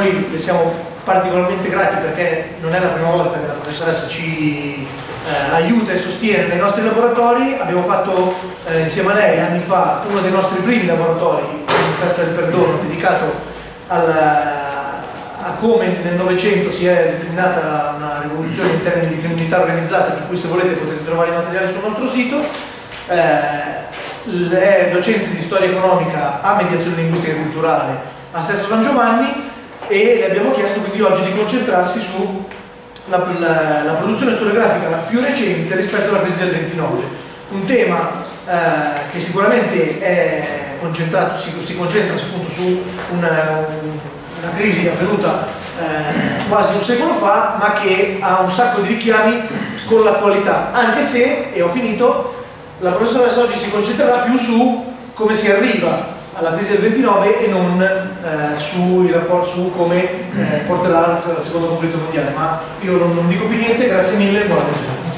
noi le siamo particolarmente grati perché non è la prima volta che la professoressa ci eh, aiuta e sostiene nei nostri laboratori. Abbiamo fatto eh, insieme a lei anni fa uno dei nostri primi laboratori, in Festa del Perdono, dedicato alla, a come nel Novecento si è determinata una rivoluzione in termini di criminalità organizzata, di cui se volete potete trovare i materiali sul nostro sito. Eh, è docente di storia economica a mediazione linguistica e culturale a Sesto San Giovanni e le abbiamo chiesto quindi oggi di concentrarsi sulla la, la produzione storiografica più recente rispetto alla crisi del 29. Un tema eh, che sicuramente è concentrato, si, si concentra appunto su una, una crisi avvenuta eh, quasi un secolo fa, ma che ha un sacco di richiami con l'attualità, anche se, e ho finito, la professoressa oggi si concentrerà più su come si arriva alla crisi del 29 e non eh, su, rapporto, su, come eh, porterà al secondo conflitto mondiale. Ma io non, non dico più niente, grazie mille e buona lezione.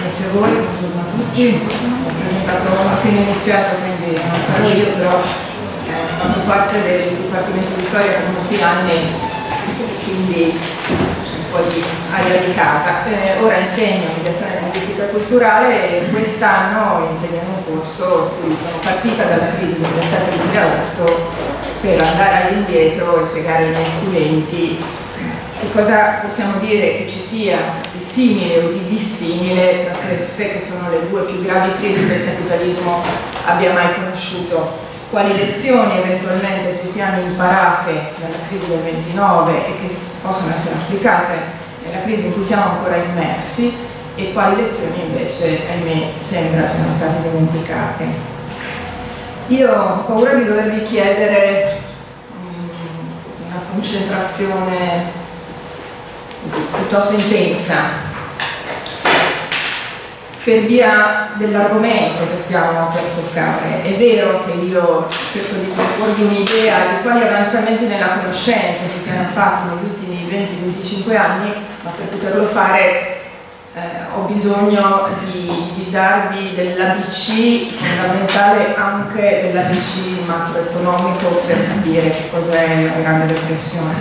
Grazie a voi, buongiorno a tutti. Ho presentato un attimo iniziato, quindi non farò io, però eh, fatto parte del Dipartimento di Storia per molti anni, quindi po' di aria di casa. Eh, ora insegno mediazione linguistica culturale e quest'anno insegno un corso in cui sono partita dalla crisi del 2007-2008 per andare all'indietro e spiegare ai miei studenti che cosa possiamo dire che ci sia di simile o di dissimile tra queste che sono le due più gravi crisi che il capitalismo abbia mai conosciuto quali lezioni eventualmente si siano imparate dalla crisi del 29 e che possono essere applicate nella crisi in cui siamo ancora immersi e quali lezioni invece, ahimè, sembra siano state dimenticate. Io ho paura di dovervi chiedere um, una concentrazione piuttosto intensa per via dell'argomento che stiamo per toccare. È vero che io cerco di proporvi un'idea di quali avanzamenti nella conoscenza si siano fatti negli ultimi 20-25 anni, ma per poterlo fare eh, ho bisogno di, di darvi dell'ABC fondamentale anche dell'ABC macroeconomico per capire che cos'è la grande depressione.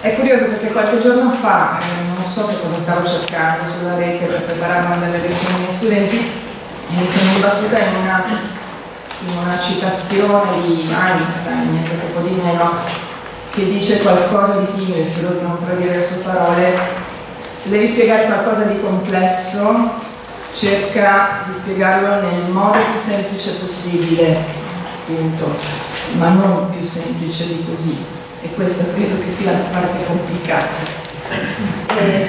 È curioso perché qualche giorno fa, eh, non so che cosa stavo cercando sulla rete per preparare una delle lezioni ai miei studenti, e mi sono imbattuta in una, in una citazione di Einstein, niente poco di meno, che dice qualcosa di simile, spero di non tradire le sue parole, se devi spiegare qualcosa di complesso, cerca di spiegarlo nel modo più semplice possibile, punto, ma non più semplice di così. E questa credo che sia la parte complicata. Eh,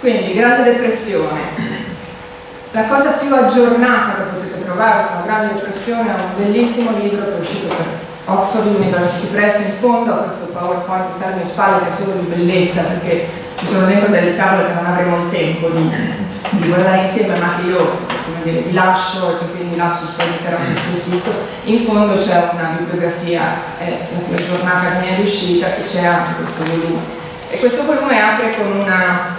quindi, Grande Depressione. La cosa più aggiornata che potete trovare sulla Grande Depressione è un bellissimo libro che è uscito per Oxford University Press in fondo a questo PowerPoint che sta alle mie spalle che è solo di bellezza perché ci sono dentro delle tavole che non avremo il tempo di, di guardare insieme ma che io dire, vi lascio e che quindi Lapsus poi metterà sul suo sito. In fondo c'è una bibliografia, è la più aggiornata che mi è riuscita e c'è anche questo volume. E questo volume apre con una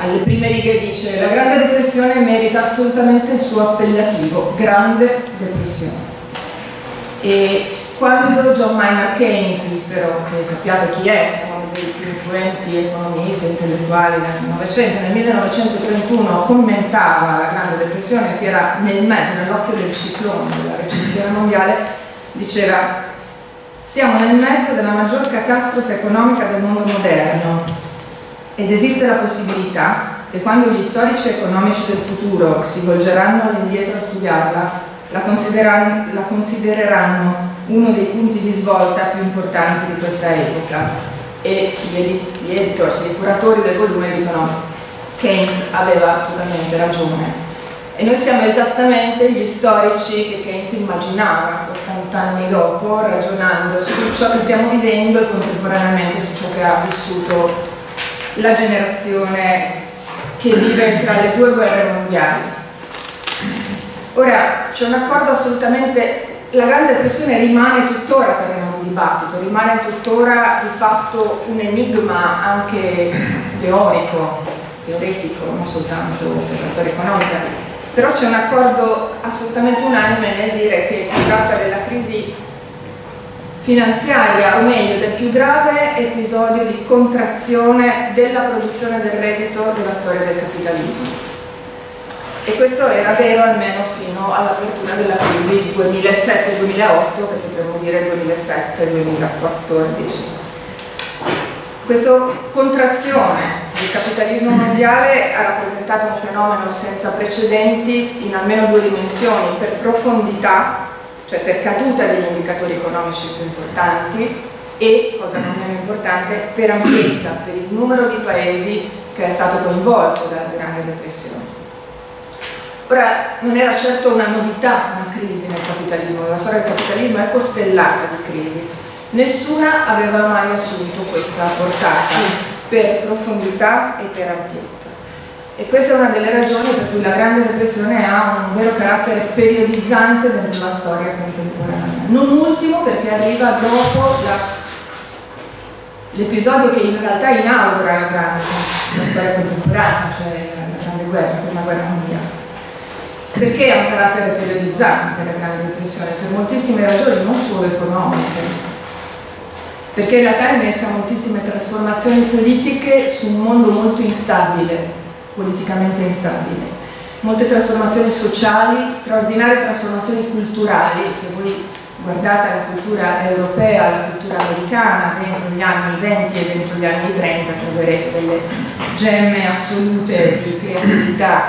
alle prime righe dice la grande depressione merita assolutamente il suo appellativo, grande depressione. E quando John Maynard Keynes, spero che sappiate chi è, uno dei più influenti economisti e intellettuali del Novecento, nel 1931 commentava la Grande Depressione, si era nel mezzo, nell'occhio del ciclone della recessione mondiale, diceva siamo nel mezzo della maggior catastrofe economica del mondo moderno ed esiste la possibilità che quando gli storici economici del futuro si volgeranno all'indietro a studiarla, la, consideran la considereranno uno dei punti di svolta più importanti di questa epoca. E gli editors, i curatori del volume dicono Keynes aveva totalmente ragione e noi siamo esattamente gli storici che Keynes immaginava 80 anni dopo ragionando su ciò che stiamo vivendo e contemporaneamente su ciò che ha vissuto la generazione che vive tra le due guerre mondiali. Ora c'è un accordo assolutamente, la Grande Depressione rimane tuttora terreno di dibattito, rimane tuttora di fatto un enigma anche teorico, teoretico, non soltanto per la storia economica, però c'è un accordo assolutamente unanime nel dire che si tratta della crisi finanziaria, o meglio del più grave episodio di contrazione della produzione del reddito della storia del capitalismo. E questo era vero almeno fino all'apertura della crisi 2007-2008, che potremmo dire 2007-2014. Questa contrazione del capitalismo mondiale ha rappresentato un fenomeno senza precedenti in almeno due dimensioni, per profondità cioè per caduta degli indicatori economici più importanti e, cosa non meno importante, per ampiezza, per il numero di paesi che è stato coinvolto dalla Grande Depressione. Ora, non era certo una novità una crisi nel capitalismo, la storia del capitalismo è costellata di crisi. Nessuna aveva mai assunto questa portata per profondità e per ampiezza. E questa è una delle ragioni per cui la Grande Depressione ha un vero carattere periodizzante dentro la storia contemporanea. Non ultimo perché arriva dopo l'episodio che in realtà inaugura la, grande, la storia contemporanea, cioè la, Grande Guerra, la Prima Guerra Mondiale. Perché ha un carattere periodizzante la Grande Depressione? Per moltissime ragioni, non solo economiche, perché in realtà innesca moltissime trasformazioni politiche su un mondo molto instabile, politicamente instabile. Molte trasformazioni sociali, straordinarie trasformazioni culturali, se voi guardate la cultura europea, la cultura americana, dentro gli anni 20 e dentro gli anni 30 troverete delle gemme assolute di creatività,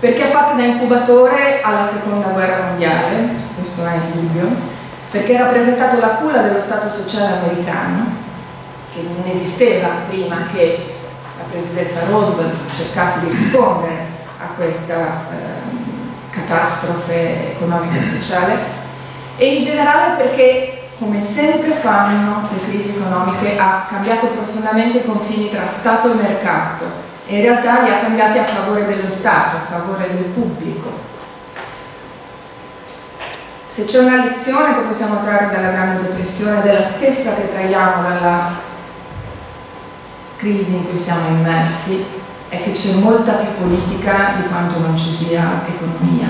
perché ha fatto da incubatore alla seconda guerra mondiale, questo è indubbio, perché ha rappresentato la culla dello Stato sociale americano, che non esisteva prima che la presidenza Roosevelt cercasse di rispondere a questa eh, catastrofe economica e sociale e in generale perché come sempre fanno le crisi economiche ha cambiato profondamente i confini tra Stato e mercato e in realtà li ha cambiati a favore dello Stato, a favore del pubblico. Se c'è una lezione che possiamo trarre dalla Grande Depressione, della stessa che traiamo dalla crisi in cui siamo immersi è che c'è molta più politica di quanto non ci sia economia,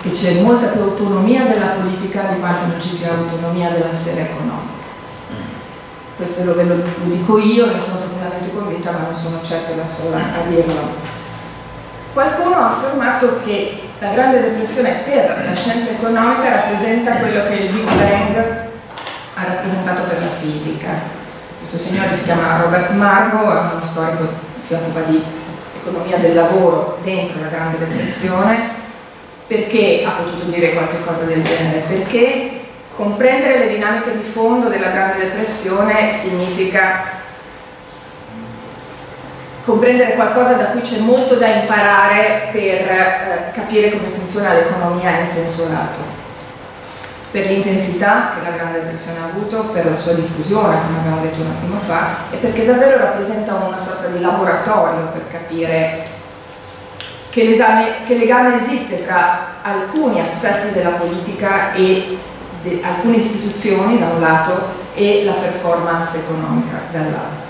che c'è molta più autonomia della politica di quanto non ci sia autonomia della sfera economica. Questo lo, lo, lo dico io, ne sono profondamente convinta, ma non sono certo la sola a dirlo. Qualcuno ha affermato che la grande depressione per la scienza economica rappresenta quello che il Big Bang ha rappresentato per la fisica, questo signore si chiama Robert Margo, è uno storico che si occupa di economia del lavoro dentro la Grande Depressione. Perché ha potuto dire qualche cosa del genere? Perché comprendere le dinamiche di fondo della Grande Depressione significa comprendere qualcosa da cui c'è molto da imparare per eh, capire come funziona l'economia in senso lato per l'intensità che la Grande Depressione ha avuto, per la sua diffusione, come abbiamo detto un attimo fa, e perché davvero rappresenta una sorta di laboratorio per capire che, che legame esiste tra alcuni assetti della politica e alcune istituzioni da un lato e la performance economica dall'altro.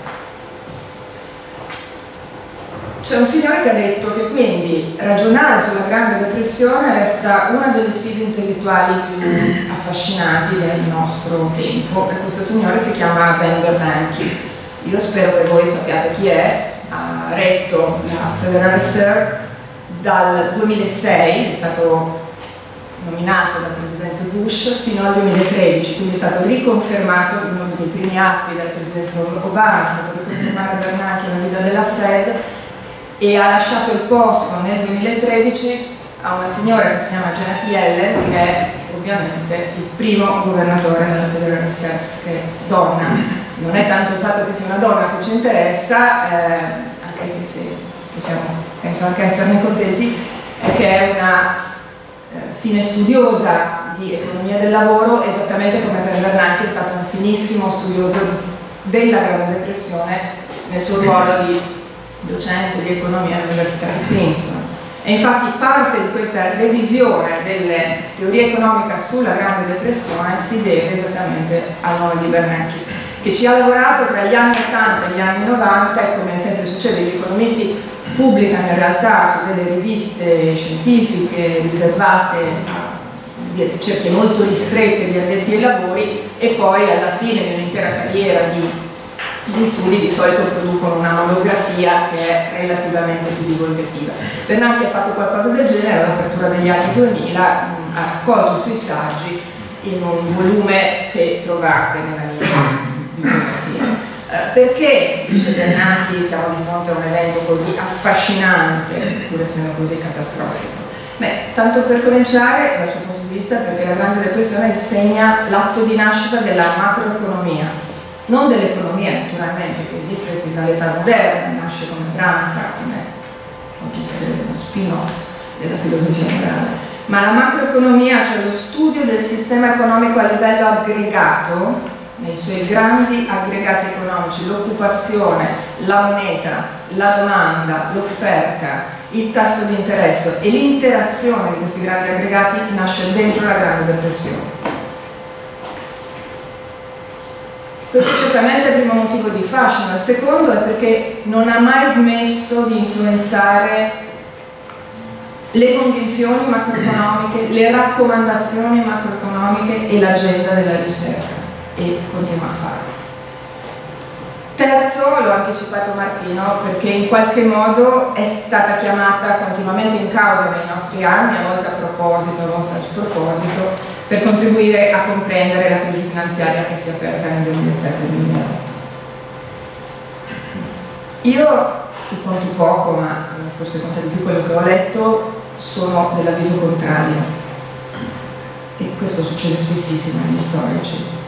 C'è un signore che ha detto che quindi ragionare sulla Grande Depressione resta una delle sfide intellettuali più affascinanti del nostro tempo e questo signore si chiama Ben Bernanke. Io spero che voi sappiate chi è, ha retto la Federal Reserve dal 2006, è stato nominato dal Presidente Bush fino al 2013, quindi è stato riconfermato uno dei primi atti della Presidenza Obama, è stato riconfermato Bernanke nella guida della Fed e ha lasciato il posto nel 2013 a una signora che si chiama Janet Yellen che è ovviamente il primo governatore della Federal Reserve che è donna. Non è tanto il fatto che sia una donna che ci interessa eh, anche se possiamo penso anche esserne contenti è che è una eh, fine studiosa di economia del lavoro esattamente come per Bernanke è stato un finissimo studioso della Grande Depressione nel suo ruolo di docente di economia all'Università di Princeton. E infatti parte di questa revisione delle teorie economiche sulla Grande Depressione si deve esattamente al nome di Bernanke, che ci ha lavorato tra gli anni 80 e gli anni 90 e come sempre succede gli economisti pubblicano in realtà su delle riviste scientifiche riservate a ricerche molto ristrette di addetti ai lavori e poi alla fine di un'intera carriera di di studi di solito producono una monografia che è relativamente più divulgativa. Bernanke ha fatto qualcosa del genere all'apertura degli anni 2000, ha raccolto sui saggi in un volume che trovate nella mia bibliografia. Eh, perché, dice Bernanke, siamo di fronte a un evento così affascinante, pur essendo così catastrofico? Beh, tanto per cominciare, dal suo punto di vista, perché la Grande Depressione segna l'atto di nascita della macroeconomia, non dell'economia naturalmente che esiste sin dall'età moderna, nasce come branca, come oggi sarebbe uno spin-off della filosofia morale, ma la macroeconomia, cioè lo studio del sistema economico a livello aggregato, nei suoi grandi aggregati economici, l'occupazione, la moneta, la domanda, l'offerta, il tasso di interesse e l'interazione di questi grandi aggregati nasce dentro la Grande Depressione. Questo certamente è il primo motivo di fascino, il secondo è perché non ha mai smesso di influenzare le convinzioni macroeconomiche, le raccomandazioni macroeconomiche e l'agenda della ricerca e continua a farlo. Terzo, l'ho anticipato Martino, perché in qualche modo è stata chiamata continuamente in causa nei nostri anni, a volte a proposito, a volte a sproposito, per contribuire a comprendere la crisi finanziaria che si è aperta nel 2007-2008. Io, ti conto poco, ma forse conta di più quello che ho letto, sono dell'avviso contrario. E questo succede spessissimo agli storici.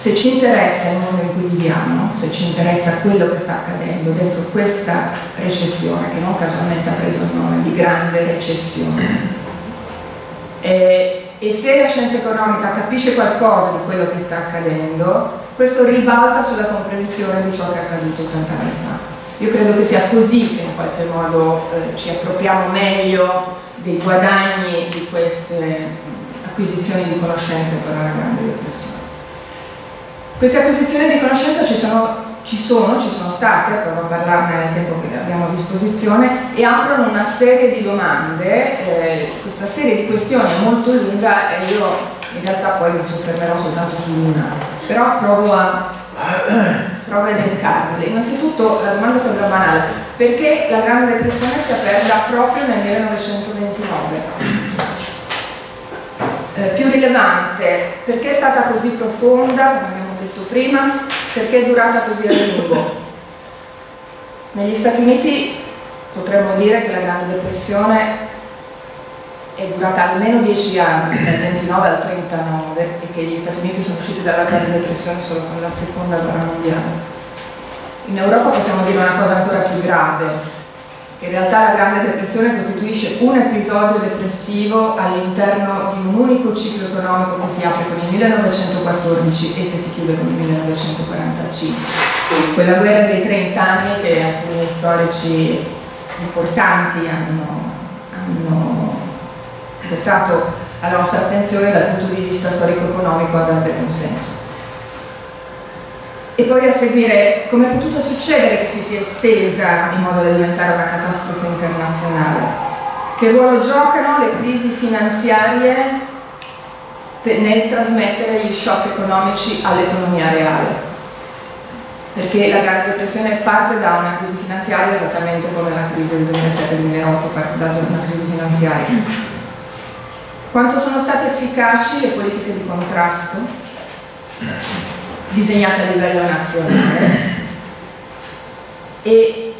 Se ci interessa il mondo in cui viviamo, se ci interessa quello che sta accadendo dentro questa recessione, che non casualmente ha preso il nome di grande recessione, eh, e se la scienza economica capisce qualcosa di quello che sta accadendo, questo ribalta sulla comprensione di ciò che è accaduto 80 anni fa. Io credo che sia così che in qualche modo eh, ci appropriamo meglio dei guadagni di queste acquisizioni di conoscenze intorno alla Grande Depressione. Queste acquisizioni di conoscenza ci sono ci sono, ci sono state, provo a parlarne nel tempo che abbiamo a disposizione, e aprono una serie di domande, eh, questa serie di questioni è molto lunga e io in realtà poi mi soffermerò soltanto su una, però provo a, provo a elencarvele. Innanzitutto la domanda sembra banale, perché la Grande Depressione si è aperta proprio nel 1929? Eh, più rilevante, perché è stata così profonda, come abbiamo prima, perché è durata così a lungo. Negli Stati Uniti potremmo dire che la Grande Depressione è durata almeno 10 anni, dal 29 al 39, e che gli Stati Uniti sono usciti dalla Grande Depressione solo con la Seconda Guerra Mondiale. In Europa possiamo dire una cosa ancora più grave, in realtà la Grande Depressione costituisce un episodio depressivo all'interno di un unico ciclo economico che si apre con il 1914 e che si chiude con il 1945. Quella guerra dei 30 anni che alcuni storici importanti hanno, hanno portato alla nostra attenzione dal punto di vista storico-economico ad avere un senso e poi a seguire come è potuto succedere che si sia estesa in modo da diventare una catastrofe internazionale. Che ruolo giocano le crisi finanziarie nel trasmettere gli shock economici all'economia reale? Perché la Grande Depressione parte da una crisi finanziaria esattamente come la crisi del 2007-2008 parte da una crisi finanziaria. Quanto sono state efficaci le politiche di contrasto? Disegnate a livello nazionale. E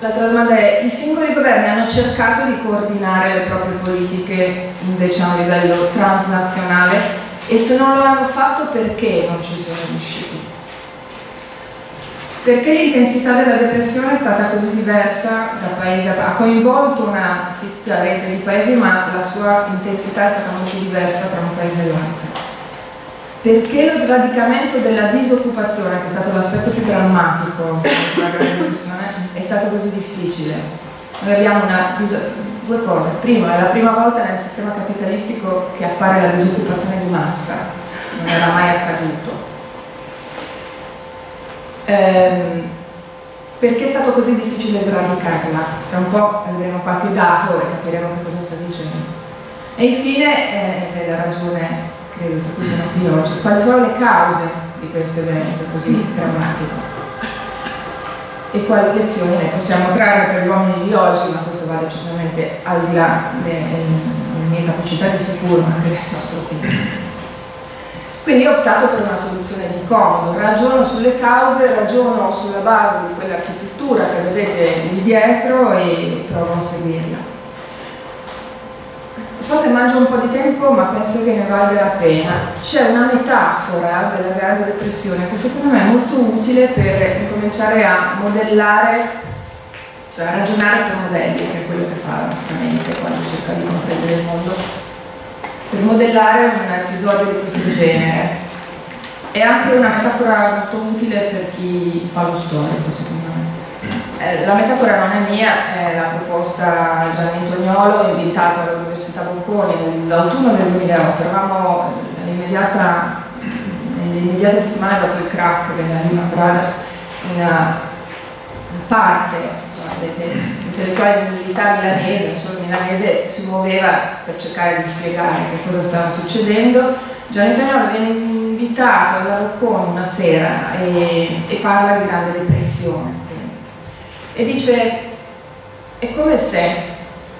l'altra domanda è, i singoli governi hanno cercato di coordinare le proprie politiche invece a un livello transnazionale e se non lo hanno fatto perché non ci sono riusciti? Perché l'intensità della depressione è stata così diversa da paese a paese? Ha coinvolto una fitta rete di paesi ma la sua intensità è stata molto diversa tra un paese e l'altro perché lo sradicamento della disoccupazione, che è stato l'aspetto più drammatico della Grande Depressione, è stato così difficile. Noi abbiamo una, due cose. Primo, è la prima volta nel sistema capitalistico che appare la disoccupazione di massa, non era mai accaduto. Ehm, perché è stato così difficile sradicarla? Tra un po' vedremo qualche dato e capiremo che cosa sta dicendo. E infine, eh, la ragione per cui sono qui oggi, quali sono le cause di questo evento così drammatico? E quali lezioni ne possiamo trarre per gli uomini di oggi, ma questo va decisamente al di là delle, mie capacità di sicuro, ma anche del nostro tempo. Quindi ho optato per una soluzione di comodo, ragiono sulle cause, ragiono sulla base di quell'architettura che vedete lì dietro e provo a seguirla. So che mangio un po' di tempo ma penso che ne valga la pena. C'è una metafora della Grande Depressione che secondo me è molto utile per cominciare a modellare, cioè a ragionare per modelli, che è quello che fa la nostra mente quando cerca di comprendere il mondo, per modellare un episodio di questo genere. È anche una metafora molto utile per chi fa lo storico, secondo me. Eh, la metafora non è mia, è la proposta Gianni Tognolo, invitato all'Università Bocconi nell'autunno del 2008. Eravamo nell'immediata, nelle immediate settimane dopo il crack della Lehman Brothers, una parte insomma, dei intellettuali dell'unità milanese, solo milanese, si muoveva per cercare di spiegare che cosa stava succedendo. Gianni Tognolo viene invitato alla Bocconi una sera e, e parla di grande depressione e dice è come se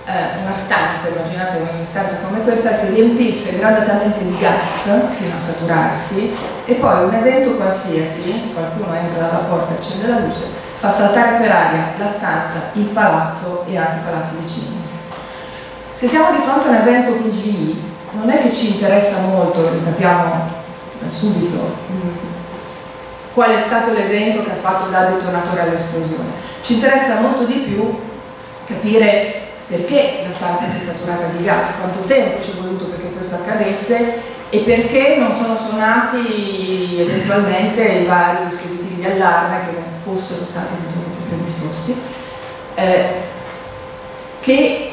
eh, una stanza, immaginate una stanza come questa, si riempisse gradatamente di gas fino a saturarsi e poi un evento qualsiasi, qualcuno entra dalla porta e accende la luce, fa saltare per aria la stanza, il palazzo e anche i palazzi vicini. Se siamo di fronte a un evento così, non è che ci interessa molto, lo capiamo da subito, mm, qual è stato l'evento che ha fatto da detonatore all'esplosione. Ci interessa molto di più capire perché la stanza si è saturata di gas, quanto tempo ci è voluto perché questo accadesse e perché non sono suonati eventualmente i vari dispositivi di allarme che non fossero stati eventualmente predisposti. Eh, che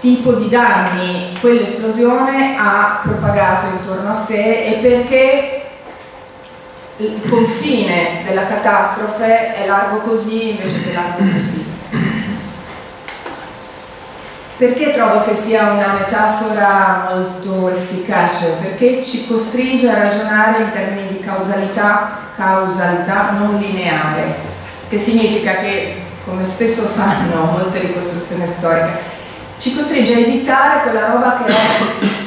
tipo di danni quell'esplosione ha propagato intorno a sé e perché il confine della catastrofe è largo così invece che largo così. Perché trovo che sia una metafora molto efficace? Perché ci costringe a ragionare in termini di causalità, causalità non lineare, che significa che, come spesso fanno molte ricostruzioni storiche, ci costringe a evitare quella roba che è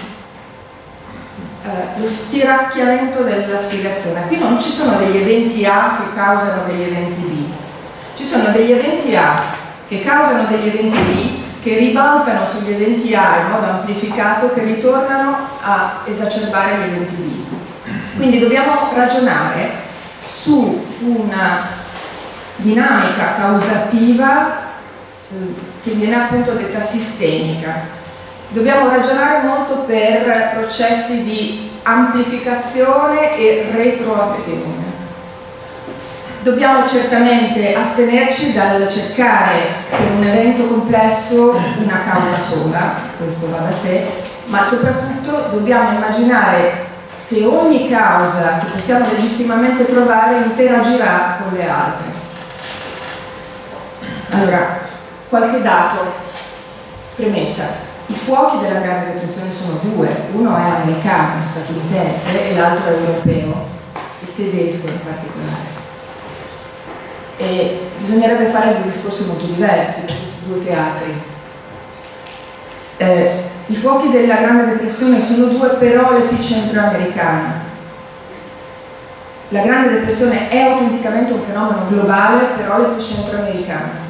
lo stiracchiamento della spiegazione. Qui non ci sono degli eventi A che causano degli eventi B, ci sono degli eventi A che causano degli eventi B che ribaltano sugli eventi A in modo amplificato che ritornano a esacerbare gli eventi B. Quindi dobbiamo ragionare su una dinamica causativa eh, che viene appunto detta sistemica, Dobbiamo ragionare molto per processi di amplificazione e retroazione. Dobbiamo certamente astenerci dal cercare per un evento complesso una causa sola, questo va da sé, ma soprattutto dobbiamo immaginare che ogni causa che possiamo legittimamente trovare interagirà con le altre. Allora, qualche dato, premessa. I fuochi della Grande Depressione sono due, uno è americano, statunitense e l'altro è europeo, e tedesco in particolare. E bisognerebbe fare due discorsi molto diversi per questi due teatri. Eh, I fuochi della Grande Depressione sono due, però l'epicentro americano. La Grande Depressione è autenticamente un fenomeno globale, però l'epicentro americano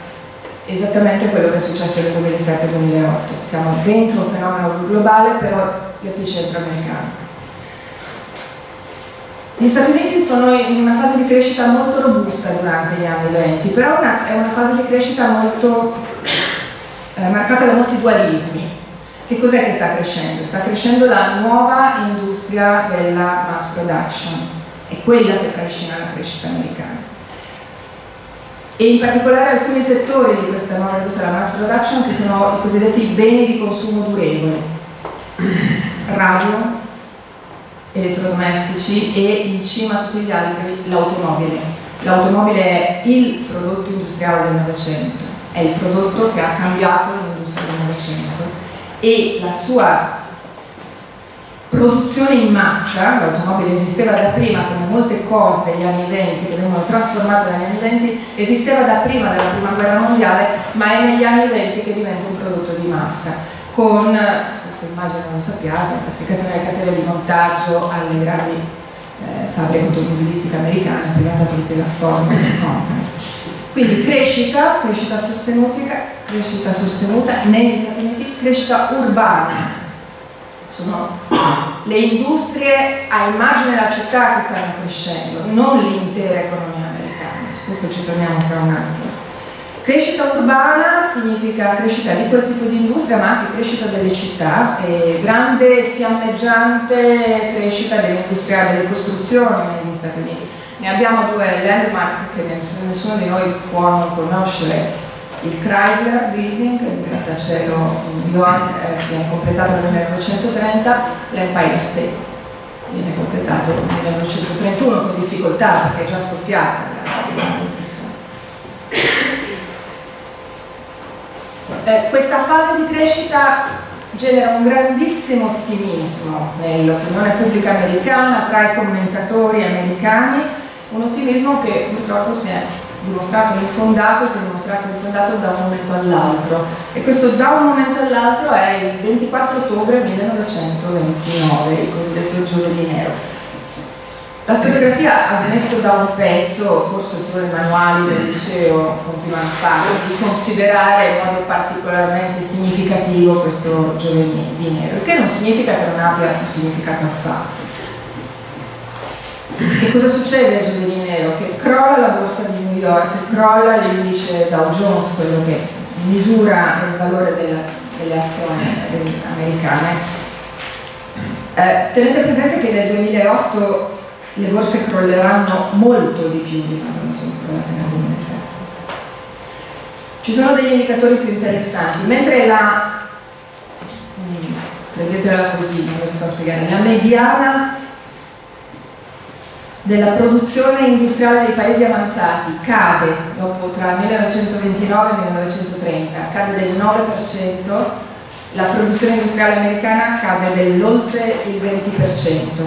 esattamente quello che è successo nel 2007-2008. Siamo dentro un fenomeno globale, però l'epicentro americano. Gli Stati Uniti sono in una fase di crescita molto robusta durante gli anni 20, però una, è una fase di crescita molto eh, marcata da molti dualismi. Che cos'è che sta crescendo? Sta crescendo la nuova industria della mass production, è quella che trascina la crescita americana e in particolare alcuni settori di questa nuova industria della mass production che sono i cosiddetti beni di consumo durevole, radio, elettrodomestici e in cima a tutti gli altri l'automobile. L'automobile è il prodotto industriale del Novecento, è il prodotto che ha cambiato l'industria del Novecento e la sua produzione in massa, l'automobile esisteva da prima come molte cose degli anni 20 che vengono trasformate negli anni 20, esisteva da prima della prima guerra mondiale, ma è negli anni 20 che diventa un prodotto di massa, con, questa immagine lo sappiate, l'applicazione delle catene di montaggio alle grandi eh, fabbriche automobilistiche americane, privata tutte la Ford Company. Quindi crescita, crescita sostenuta, crescita sostenuta negli Stati Uniti, crescita urbana, sono le industrie a immagine della città che stanno crescendo, non l'intera economia americana, su questo ci torniamo fra un attimo. Crescita urbana significa crescita di quel tipo di industria ma anche crescita delle città, e grande fiammeggiante crescita dell'industria delle costruzioni negli Stati Uniti. Ne abbiamo due landmark che nessuno di noi può non conoscere, il Chrysler Building, il grattacielo in New York, eh, viene completato nel 1930, l'Empire State viene completato nel 1931 con difficoltà perché è già scoppiata eh, questa fase di crescita genera un grandissimo ottimismo nell'opinione pubblica americana tra i commentatori americani, un ottimismo che purtroppo si è dimostrato infondato, si è dimostrato infondato da un momento all'altro e questo da un momento all'altro è il 24 ottobre 1929, il cosiddetto giovedì nero. La storiografia ha smesso da un pezzo, forse solo i manuali del liceo continuano a farlo, di considerare in modo particolarmente significativo questo giovedì nero, il che non significa che non abbia un significato affatto. Che cosa succede a giovedì nero? Che crolla la borsa di New York, crolla l'indice Dow Jones, quello che misura il valore della, delle azioni americane. Eh, tenete presente che nel 2008 le borse crolleranno molto di più di quando non sono crollate nel 2007. Ci sono degli indicatori più interessanti, mentre la, mm, così, non so spiegare, la mediana della produzione industriale dei paesi avanzati cade dopo tra 1929 e 1930, cade del 9%, la produzione industriale americana cade dell'oltre il 20%.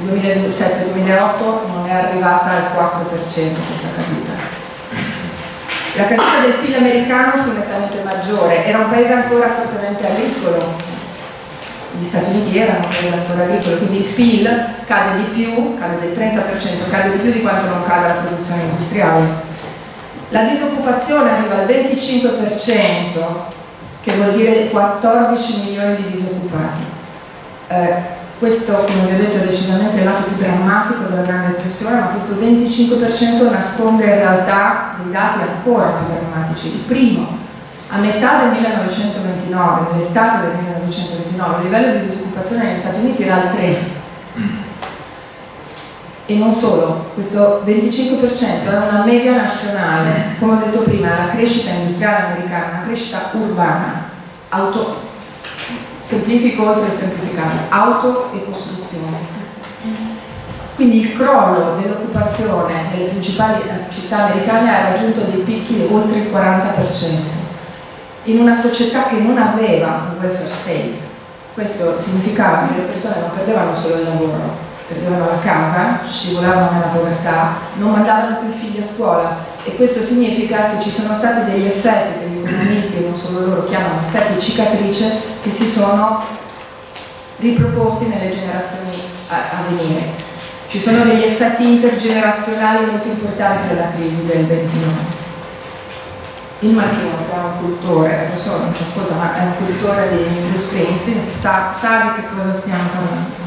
Nel 2007-2008 non è arrivata al 4% questa caduta. La caduta del PIL americano fu nettamente maggiore, era un paese ancora fortemente agricolo, gli Stati Uniti erano un paese ancora agricolo, quindi il PIL cade di più, cade del 30%, cade di più di quanto non cade la produzione industriale. La disoccupazione arriva al 25%, che vuol dire 14 milioni di disoccupati. Eh, questo, come vi ho detto, è decisamente il lato più drammatico della Grande Depressione, ma questo 25% nasconde in realtà dei dati ancora più drammatici. Il primo, a metà del 1929, nell'estate del 1929, il livello di disoccupazione negli Stati Uniti era al 3. E non solo, questo 25% è una media nazionale, come ho detto prima, la crescita industriale americana, una crescita urbana, auto, semplifico oltre semplificato, auto e costruzione. Quindi il crollo dell'occupazione nelle principali città americane ha raggiunto dei picchi oltre il 40% in una società che non aveva un welfare state. Questo significava che le persone non perdevano solo il lavoro, perdevano la casa, scivolavano nella povertà, non mandavano più i figli a scuola e questo significa che ci sono stati degli effetti che gli economisti, non solo loro, chiamano effetti cicatrice, che si sono riproposti nelle generazioni a, a venire. Ci sono degli effetti intergenerazionali molto importanti della crisi del 29 il Marchino che è un cultore, adesso non ci ascolta, ma è un cultore di Bruce Springsteen, sta, sa di che cosa stiamo parlando.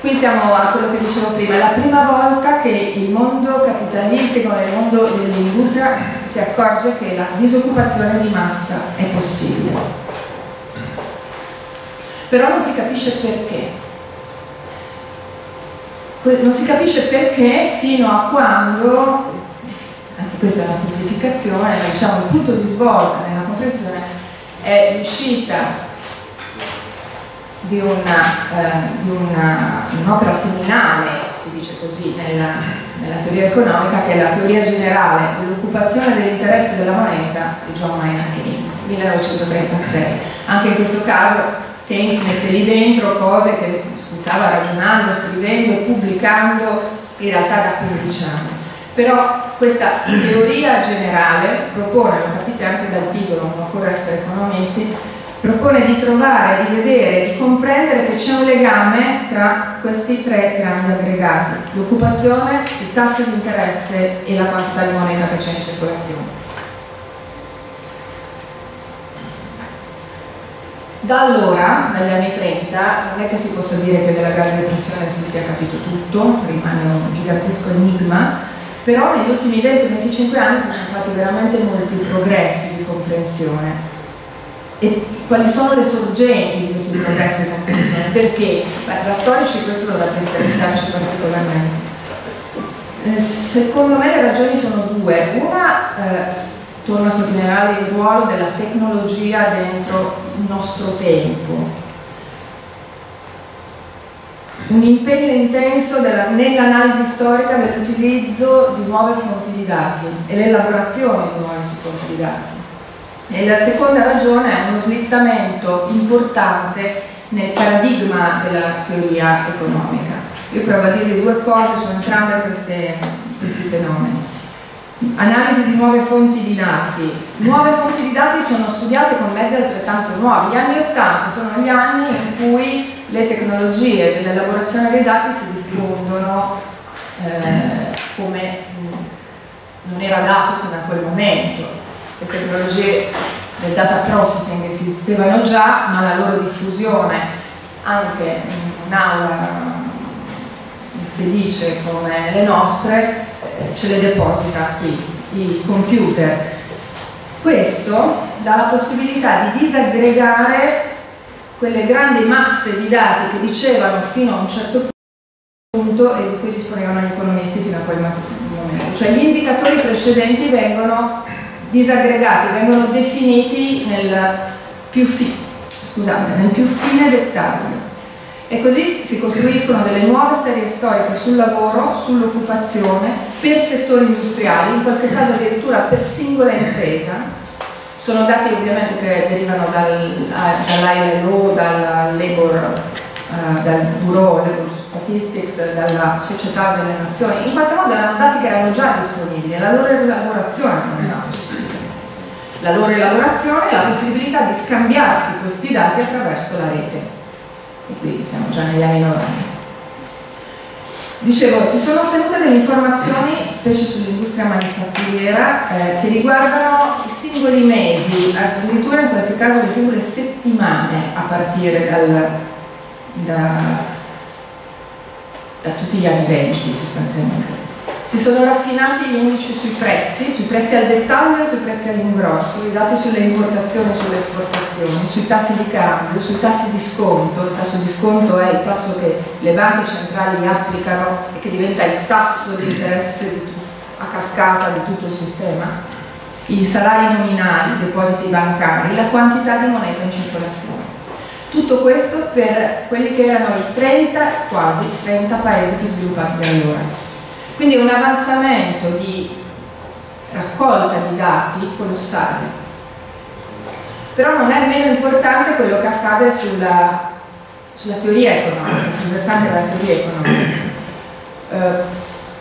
Qui siamo a quello che dicevo prima, è la prima volta che il mondo capitalistico, il mondo dell'industria si accorge che la disoccupazione di massa è possibile. Però non si capisce perché. Non si capisce perché fino a quando questa è una semplificazione, diciamo il punto di svolta nella comprensione è riuscita di, un'opera seminale, si dice così, nella, nella, teoria economica, che è la teoria generale dell'occupazione dell'interesse della moneta di John Maynard Keynes, 1936. Anche in questo caso Keynes mette lì dentro cose che stava ragionando, scrivendo e pubblicando in realtà da 15 anni. Però questa teoria generale propone, lo capite anche dal titolo, non occorre essere economisti, propone di trovare, di vedere, di comprendere che c'è un legame tra questi tre grandi aggregati, l'occupazione, il tasso di interesse e la quantità di moneta che c'è in circolazione. Da allora, dagli anni 30, non è che si possa dire che della Grande Depressione si sia capito tutto, rimane un gigantesco enigma, però negli ultimi 20-25 anni si sono fatti veramente molti progressi di comprensione. E quali sono le sorgenti di questi progressi di comprensione? Perché? Beh, da storici questo dovrebbe interessarci particolarmente. Eh, secondo me le ragioni sono due. Una, eh, torna a sottolineare il ruolo della tecnologia dentro il nostro tempo. Un impegno intenso nell'analisi storica dell'utilizzo di nuove fonti di dati e l'elaborazione di nuove fonti di dati. E la seconda ragione è uno slittamento importante nel paradigma della teoria economica. Io provo a dirvi due cose su entrambi questi fenomeni. Analisi di nuove fonti di dati. Nuove fonti di dati sono studiate con mezzi altrettanto nuovi. Gli anni 80 sono gli anni in cui le tecnologie dell'elaborazione dei dati si diffondono eh, come non era dato fino a quel momento. Le tecnologie del data processing esistevano già, ma la loro diffusione anche in un'aula felice come le nostre ce le deposita qui, i computer. Questo dà la possibilità di disaggregare quelle grandi masse di dati che dicevano fino a un certo punto e di cui disponevano gli economisti fino a quel momento. Cioè gli indicatori precedenti vengono disaggregati, vengono definiti nel più, fi scusate, nel più fine dettaglio. E così si costruiscono delle nuove serie storiche sul lavoro, sull'occupazione, per settori industriali, in qualche caso addirittura per singola impresa. Sono dati ovviamente che derivano dal, dall'ILO, dal Labor, uh, dal Bureau Labor Statistics, dalla Società delle Nazioni. In qualche modo erano dati che erano già disponibili, la loro elaborazione non era possibile. La loro elaborazione è la possibilità di scambiarsi questi dati attraverso la rete e qui siamo già negli anni 90. Dicevo, si sono ottenute delle informazioni, specie sull'industria manifatturiera, eh, che riguardano i singoli mesi, addirittura in qualche caso le singole settimane a partire dal, da, da tutti gli anni 20 sostanzialmente. Si sono raffinati gli indici sui prezzi, sui prezzi al dettaglio e sui prezzi all'ingrosso, i dati sulle importazioni e sulle esportazioni, sui tassi di cambio, sui tassi di sconto. Il tasso di sconto è il tasso che le banche centrali applicano e che diventa il tasso di interesse a cascata di tutto il sistema. I salari nominali, i depositi bancari, la quantità di moneta in circolazione. Tutto questo per quelli che erano i 30, quasi 30 paesi più sviluppati da allora. Quindi un avanzamento di raccolta di dati colossale. Però non è meno importante quello che accade sulla, sulla teoria economica, sul versante della teoria economica. Eh,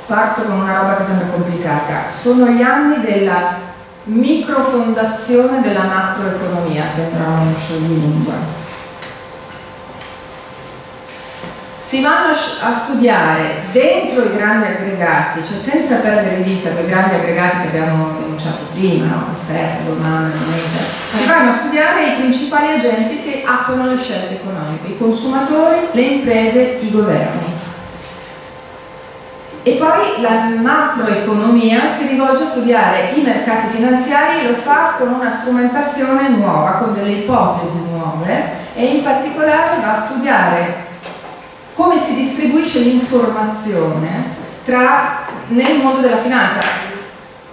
parto con una roba che sembra complicata. Sono gli anni della microfondazione della macroeconomia, sembra uno scioglilingua si vanno a studiare dentro i grandi aggregati, cioè senza perdere di vista quei grandi aggregati che abbiamo denunciato prima, no? offerta, domanda, moneta, si vanno a studiare i principali agenti che attuano le scelte economiche, i consumatori, le imprese, i governi. E poi la macroeconomia si rivolge a studiare i mercati finanziari, lo fa con una strumentazione nuova, con delle ipotesi nuove e in particolare va a studiare come si distribuisce l'informazione nel mondo della finanza.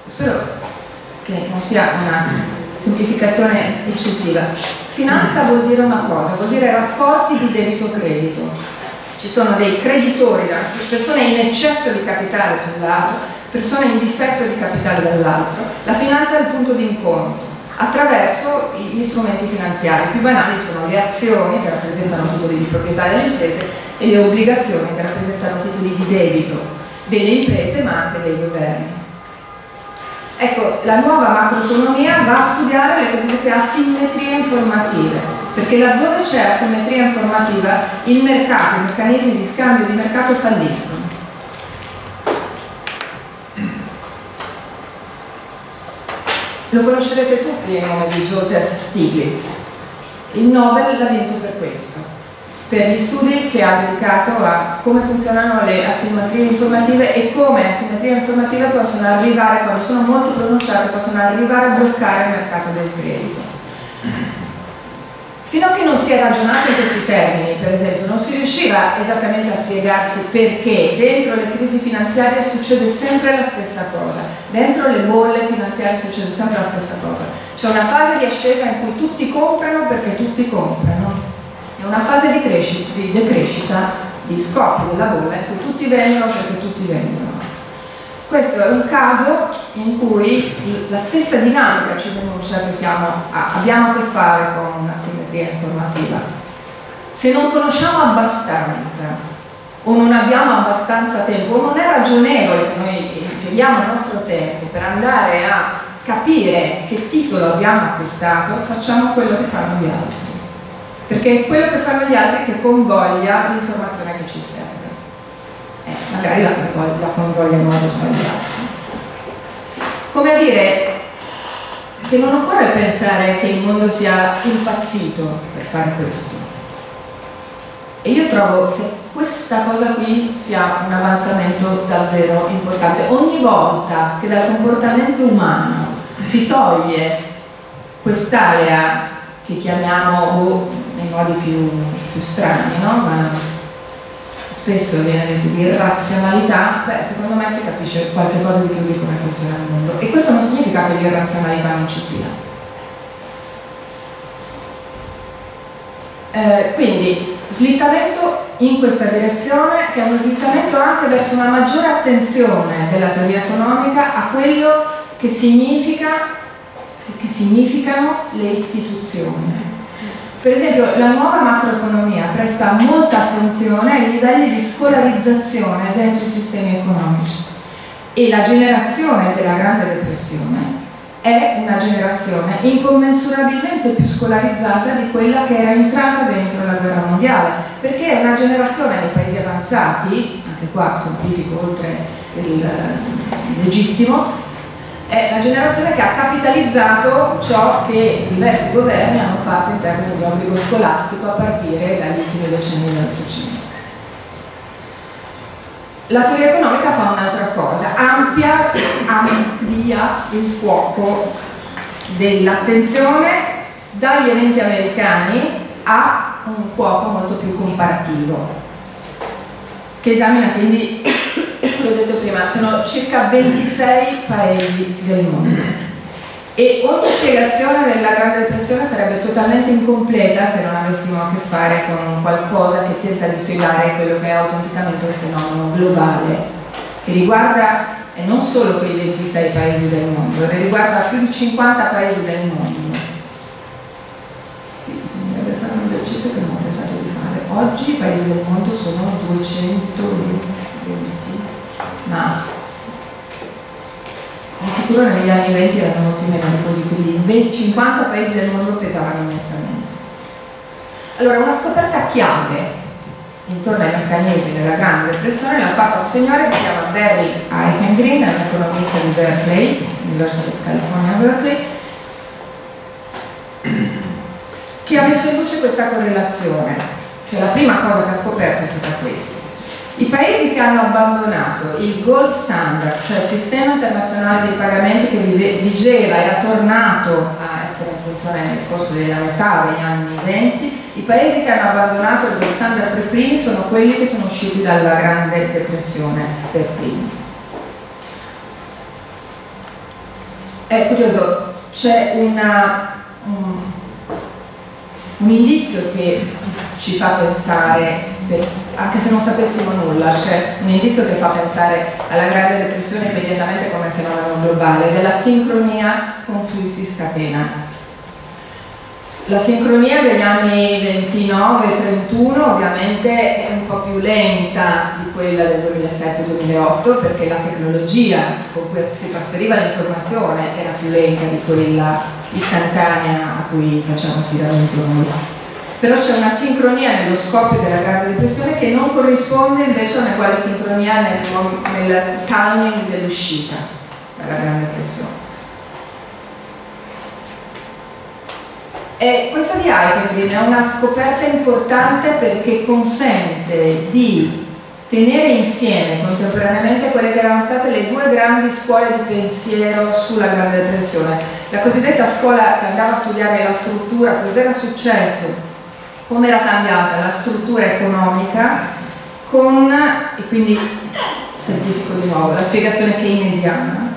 Spero che non sia una semplificazione eccessiva. Finanza vuol dire una cosa, vuol dire rapporti di debito-credito. Ci sono dei creditori, persone in eccesso di capitale sull'altro, persone in difetto di capitale dall'altro. La finanza è il punto di incontro attraverso gli strumenti finanziari. I più banali sono le azioni che rappresentano titoli di proprietà delle imprese e le obbligazioni che rappresentano titoli di debito delle imprese ma anche dei governi. Ecco, la nuova macroeconomia va a studiare le cosiddette asimmetrie informative, perché laddove c'è asimmetria informativa il mercato, i meccanismi di scambio di mercato falliscono. Lo conoscerete tutti il nome di Joseph Stiglitz. Il Nobel l'ha vinto per questo per gli studi che ha dedicato a come funzionano le asimmetrie informative e come asimmetrie informative possono arrivare, quando sono molto pronunciate, possono arrivare a bloccare il mercato del credito. Fino a che non si è ragionato in questi termini, per esempio, non si riusciva esattamente a spiegarsi perché dentro le crisi finanziarie succede sempre la stessa cosa, dentro le bolle finanziarie succede sempre la stessa cosa. C'è una fase di ascesa in cui tutti comprano perché tutti comprano è una fase di, di decrescita, di scoppio della bolla in cui tutti vendono perché tutti vendono. Questo è un caso in cui la stessa dinamica ci denuncia che siamo, abbiamo a che fare con una simmetria informativa. Se non conosciamo abbastanza o non abbiamo abbastanza tempo o non è ragionevole che noi impieghiamo il nostro tempo per andare a capire che titolo abbiamo acquistato, facciamo quello che fanno gli altri perché è quello che fanno gli altri che convoglia l'informazione che ci serve. Eh, magari la, la convoglia in modo sbagliato. Come a dire che non occorre pensare che il mondo sia impazzito per fare questo. E io trovo che questa cosa qui sia un avanzamento davvero importante. Ogni volta che dal comportamento umano si toglie quest'area che chiamiamo boh, nei modi più, più strani, no? ma spesso viene detto di irrazionalità, beh, secondo me si capisce qualche cosa di più di come funziona il mondo. E questo non significa che l'irrazionalità non ci sia. Eh, quindi slittamento in questa direzione che è uno slittamento anche verso una maggiore attenzione della teoria economica a quello che, significa, che significano le istituzioni per esempio la nuova macroeconomia presta molta attenzione ai livelli di scolarizzazione dentro i sistemi economici. E la generazione della Grande Depressione è una generazione incommensurabilmente più scolarizzata di quella che era entrata dentro la guerra mondiale, perché è una generazione nei paesi avanzati, anche qua semplifico oltre il legittimo, è la generazione che ha capitalizzato ciò che diversi governi hanno fatto in termini di obbligo scolastico a partire dagli ultimi decenni dell'Ottocento. La teoria economica fa un'altra cosa, amplia, amplia il fuoco dell'attenzione dagli eventi americani a un fuoco molto più comparativo, che esamina quindi l'ho detto prima, sono circa 26 paesi del mondo. E ogni spiegazione della Grande Depressione sarebbe totalmente incompleta se non avessimo a che fare con qualcosa che tenta di spiegare quello che è autenticamente un fenomeno globale, che riguarda e non solo quei 26 paesi del mondo, ma riguarda più di 50 paesi del mondo. Bisognerebbe fare un esercizio che non ho pensato di fare. Oggi i paesi del mondo sono 220 ma di sicuro negli anni 20 erano molti meno di così, quindi 50 paesi del mondo pesavano immensamente. Allora, una scoperta chiave intorno ai meccanismi della Grande Depressione l'ha fatta un signore che si chiama Barry Eichengreen, un economista di Berkeley, University of California Berkeley, che ha messo in luce questa correlazione. Cioè la prima cosa che ha scoperto è stata questa i paesi che hanno abbandonato il gold standard, cioè il sistema internazionale dei pagamenti che vigeva, era tornato a essere in funzione nel corso della metà degli anni 20, i paesi che hanno abbandonato il gold standard per primi sono quelli che sono usciti dalla grande depressione per primi. È curioso, c'è una... Um, un indizio che ci fa pensare, anche se non sapessimo nulla, c'è un indizio che fa pensare alla grande depressione immediatamente come fenomeno globale, della sincronia con cui si scatena. La sincronia degli anni 29-31 ovviamente è un po' più lenta quella del 2007-2008 perché la tecnologia con cui si trasferiva l'informazione era più lenta di quella istantanea a cui facciamo affidamento noi. Però c'è una sincronia nello scoppio della Grande Depressione che non corrisponde invece a una quale sincronia nel, nel timing dell'uscita dalla Grande Depressione. E questa di Eichengreen è una scoperta importante perché consente di tenere insieme contemporaneamente quelle che erano state le due grandi scuole di pensiero sulla Grande Depressione. La cosiddetta scuola che andava a studiare la struttura, cosa era successo, come era cambiata la struttura economica con, e quindi semplifico di nuovo, la spiegazione keynesiana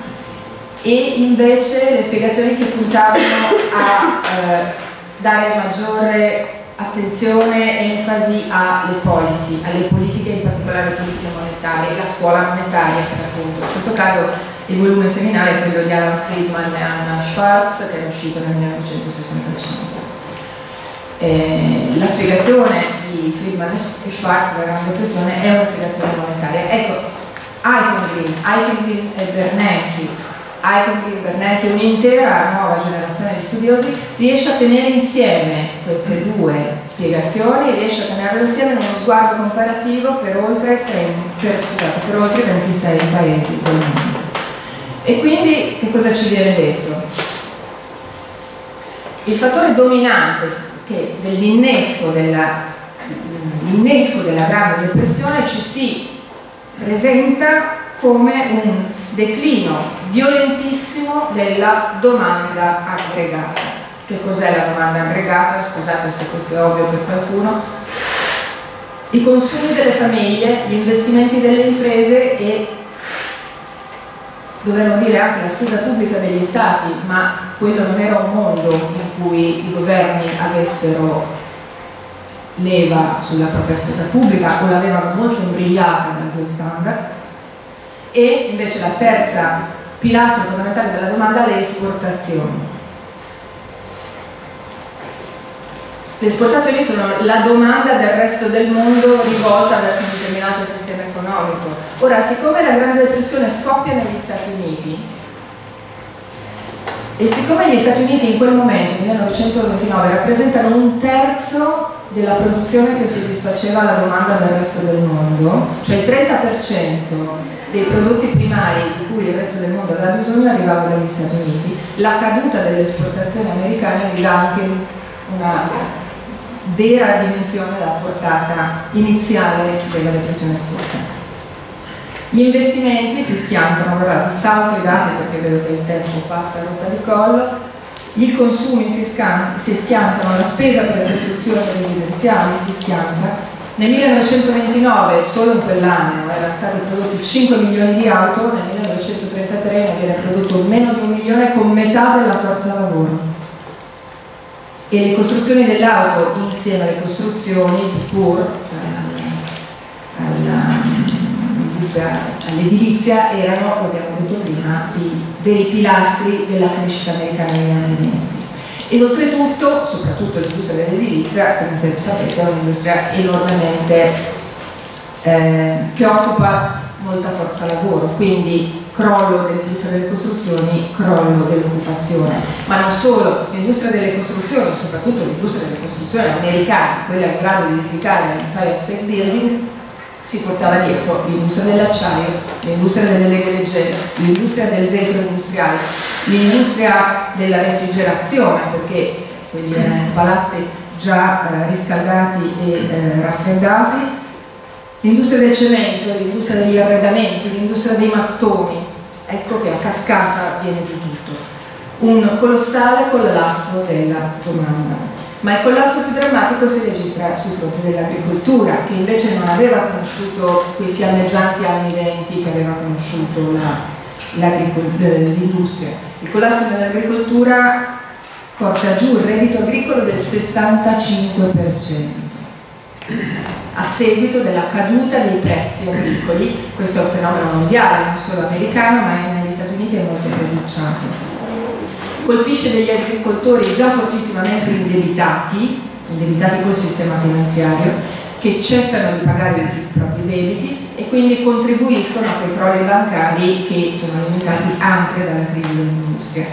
e invece le spiegazioni che puntavano a eh, dare maggiore attenzione e enfasi alle policy, alle politiche, in particolare alle politiche monetarie, la scuola monetaria per appunto. In questo caso il volume seminale è quello di Alan Friedman e Anna Schwartz che è uscito nel 1965. Eh, la spiegazione di Friedman e Schwartz della Grande Depressione è una spiegazione monetaria. Ecco, Eichengreen, Eichengreen e Bernanke Eichengreen, Bernanke e un'intera nuova generazione di studiosi riesce a tenere insieme queste due spiegazioni, riesce a tenerle insieme in uno sguardo comparativo per oltre, 30, per, scusate, per oltre 26 paesi del mondo. E quindi che cosa ci viene detto? Il fattore dominante dell'innesco della, della grande depressione ci si presenta come un declino violentissimo della domanda aggregata. Che cos'è la domanda aggregata? Scusate se questo è ovvio per qualcuno. I consumi delle famiglie, gli investimenti delle imprese e dovremmo dire anche la spesa pubblica degli stati, ma quello non era un mondo in cui i governi avessero leva sulla propria spesa pubblica o l'avevano molto imbrigliata dal due standard e invece la terza pilastro fondamentale della domanda le esportazioni. Le esportazioni sono la domanda del resto del mondo rivolta verso un determinato sistema economico. Ora, siccome la Grande Depressione scoppia negli Stati Uniti e siccome gli Stati Uniti in quel momento, 1929, rappresentano un terzo della produzione che soddisfaceva la domanda del resto del mondo, cioè il 30% dei prodotti primari di cui il resto del mondo aveva bisogno arrivava dagli Stati Uniti. La caduta delle esportazioni americane vi dà anche una vera dimensione della portata iniziale della depressione stessa. Gli investimenti si schiantano, guardate, salto i dati perché vedo che il tempo passa a rotta di collo, i consumi si, si schiantano, la spesa per le costruzioni residenziali si schianta, nel 1929, solo in quell'anno, erano stati prodotti 5 milioni di auto, nel 1933 ne viene prodotto meno di un milione con metà della forza lavoro. E le costruzioni dell'auto insieme alle costruzioni di PUR, cioè all'edilizia, erano, come abbiamo detto prima, i veri pilastri della crescita americana negli anni 20 ed oltretutto, soprattutto l'industria dell'edilizia, come sapete, è un'industria enormemente eh, che occupa molta forza lavoro, quindi crollo dell'industria delle costruzioni, crollo dell'occupazione, ma non solo, l'industria delle costruzioni, soprattutto l'industria delle costruzioni americane, quella in grado di edificare l'Empire State Building, si portava dietro l'industria dell'acciaio, l'industria delle leghe leggere, l'industria del vetro industriale, l'industria della refrigerazione, perché quelli erano palazzi già eh, riscaldati e eh, raffreddati, l'industria del cemento, l'industria degli arredamenti, l'industria dei mattoni, ecco che a cascata viene giù tutto. Un colossale collasso della domanda ma il collasso più drammatico si registra sul fronte dell'agricoltura, che invece non aveva conosciuto quei fiammeggianti anni venti che aveva conosciuto l'industria. il collasso dell'agricoltura porta giù il reddito agricolo del 65% a seguito della caduta dei prezzi agricoli, questo è un fenomeno mondiale, non solo americano, ma negli Stati Uniti è molto pronunciato. Colpisce degli agricoltori già fortissimamente indebitati, indebitati col sistema finanziario, che cessano di pagare i propri debiti e quindi contribuiscono a quei crolli bancari che sono alimentati anche dalla crisi dell'industria.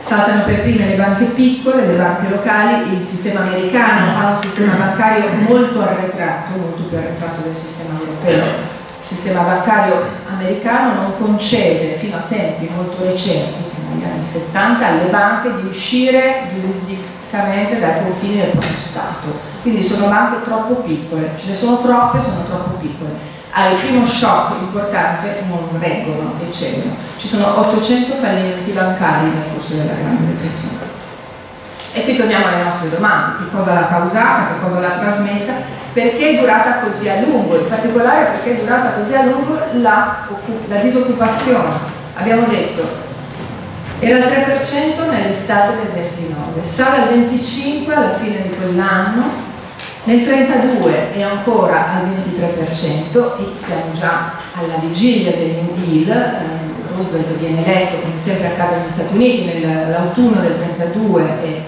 Saltano per prime le banche piccole, le banche locali, il sistema americano ha un sistema bancario molto arretrato, molto più arretrato del sistema europeo. Sistema bancario americano non concede fino a tempi molto recenti, fino agli anni 70, alle banche di uscire giurisdicamente dai confini del proprio Stato. Quindi sono banche troppo piccole, ce ne sono troppe, sono troppo piccole al primo shock importante non reggono e cedono. Ci sono 800 fallimenti bancari nel corso della Grande Depressione. E qui torniamo alle nostre domande, che cosa l'ha causata, che cosa l'ha trasmessa, perché è durata così a lungo, in particolare perché è durata così a lungo la, la disoccupazione. Abbiamo detto, era il 3% nell'estate del 29, sale al 25% alla fine di quell'anno nel 32 è ancora al 23% e siamo già alla vigilia del New Deal, Roosevelt viene eletto come sempre accade negli Stati Uniti nell'autunno del 32 e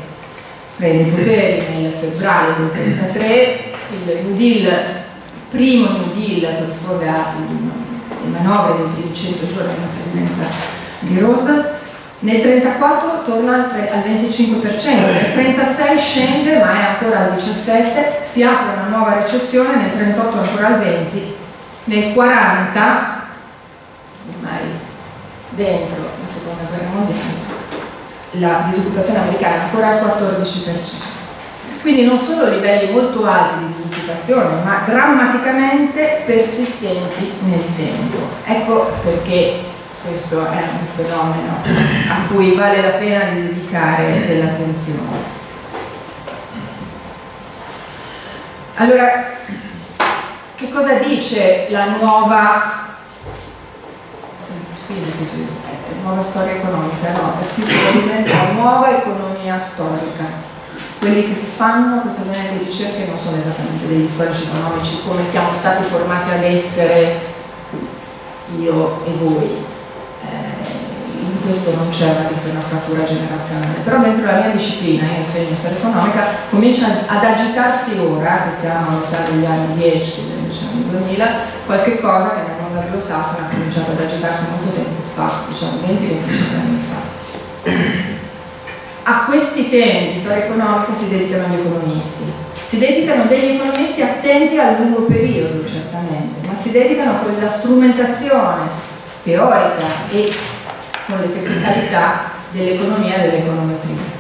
prende i poteri nel febbraio del 33, il New Deal, primo New Deal corrisponde alle manovre dei primi 100 giorni della presidenza di Roosevelt. Nel 34 torna al, 25%, nel 36 scende ma è ancora al 17%, si apre una nuova recessione, nel 38 ancora al 20%, nel 40, ormai dentro la seconda guerra mondiale, la disoccupazione americana è ancora al 14%. Quindi non solo livelli molto alti di disoccupazione, ma drammaticamente persistenti nel tempo. Ecco perché questo è un fenomeno a cui vale la pena di dedicare dell'attenzione. Allora, che cosa dice la nuova, nuova storia economica? No, è più probabilmente la nuova economia storica. Quelli che fanno questo genere di ricerche non sono esattamente degli storici economici come siamo stati formati ad essere io e voi, questo non c'è una, frattura generazionale, però dentro la mia disciplina, io insegno storia economica, comincia ad agitarsi ora, che siamo a metà degli anni 10, degli anni 2000, qualche cosa che nel mondo anglosassone ha cominciato ad agitarsi molto tempo fa, diciamo 20-25 anni fa. A questi temi di storia economica si dedicano gli economisti. Si dedicano degli economisti attenti al lungo periodo, certamente, ma si dedicano a quella strumentazione teorica e con le tecnicalità dell'economia e dell'econometria.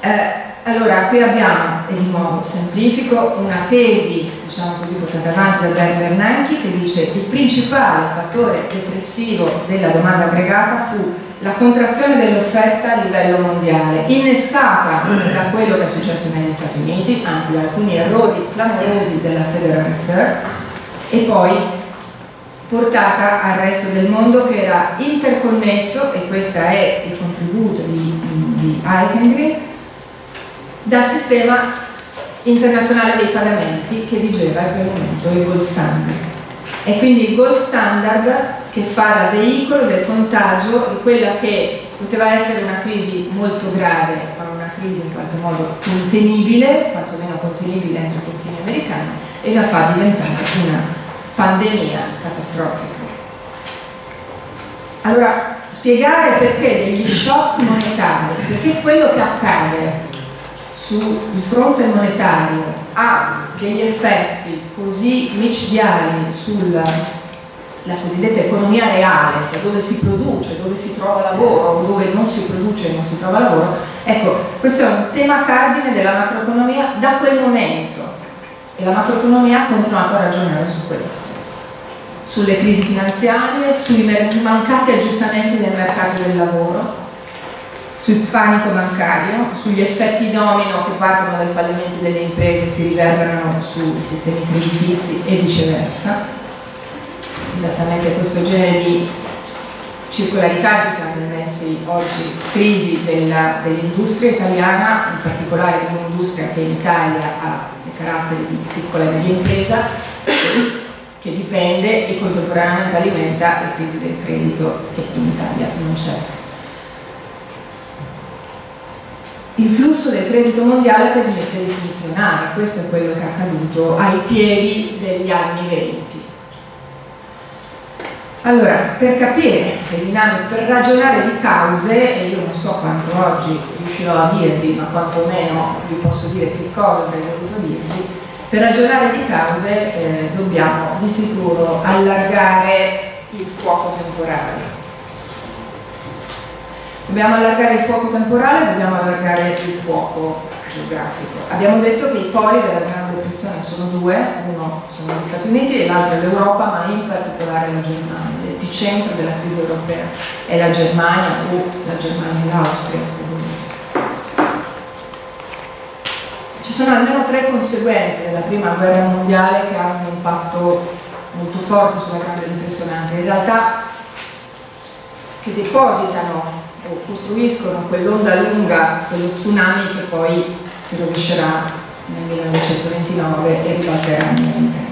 Eh, allora, qui abbiamo, e di nuovo semplifico, una tesi, diciamo così, portata avanti da Bernd Bernanke che dice che il principale fattore depressivo della domanda aggregata fu la contrazione dell'offerta a livello mondiale, innescata da quello che è successo negli Stati Uniti, anzi da alcuni errori clamorosi della Federal Reserve, e poi portata al resto del mondo che era interconnesso, e questo è il contributo di, di Eichengreen, dal sistema internazionale dei pagamenti che vigeva in quel momento, il gold standard. E quindi il gold standard che fa da veicolo del contagio di quella che poteva essere una crisi molto grave, ma una crisi in qualche modo contenibile, quantomeno contenibile entro i confini americani, e la fa diventare una pandemia catastrofica. Allora, spiegare perché degli shock monetari, perché quello che accade sul fronte monetario ha degli effetti così micidiali sulla cosiddetta economia reale, cioè dove si produce, dove si trova lavoro dove non si produce e non si trova lavoro, ecco, questo è un tema cardine della macroeconomia da quel momento. E la macroeconomia ha continuato a ragionare su questo sulle crisi finanziarie, sui mancati aggiustamenti del mercato del lavoro, sul panico bancario, sugli effetti domino che partono dai fallimenti delle imprese e si riverberano sui sistemi creditizi e viceversa. Esattamente questo genere di circolarità che siamo messi oggi, crisi dell'industria italiana, in particolare di un'industria che in Italia ha i caratteri di piccola e media impresa, che dipende e contemporaneamente alimenta la crisi del credito che in Italia non c'è. Il flusso del credito mondiale che smette di funzionare, questo è quello che è accaduto ai piedi degli anni 20 allora, per capire le dinamiche, per ragionare di cause, e io non so quanto oggi riuscirò a dirvi, ma quantomeno vi posso dire che cosa avrei voluto dirvi, per ragionare di cause eh, dobbiamo di sicuro allargare il fuoco temporale. Dobbiamo allargare il fuoco temporale, dobbiamo allargare il fuoco geografico. Abbiamo detto che i poli della Grande Depressione sono due, uno sono gli Stati Uniti e l'altro l'Europa, ma in particolare la Germania. L'epicentro della crisi europea è la Germania o la Germania e l'Austria, se volete. Ci sono almeno tre conseguenze della prima guerra mondiale che hanno un impatto molto forte sulla Grande Depressione, anzi in realtà che depositano o costruiscono quell'onda lunga dello tsunami che poi si rovescerà nel 1929 e ribalterà nel 1930.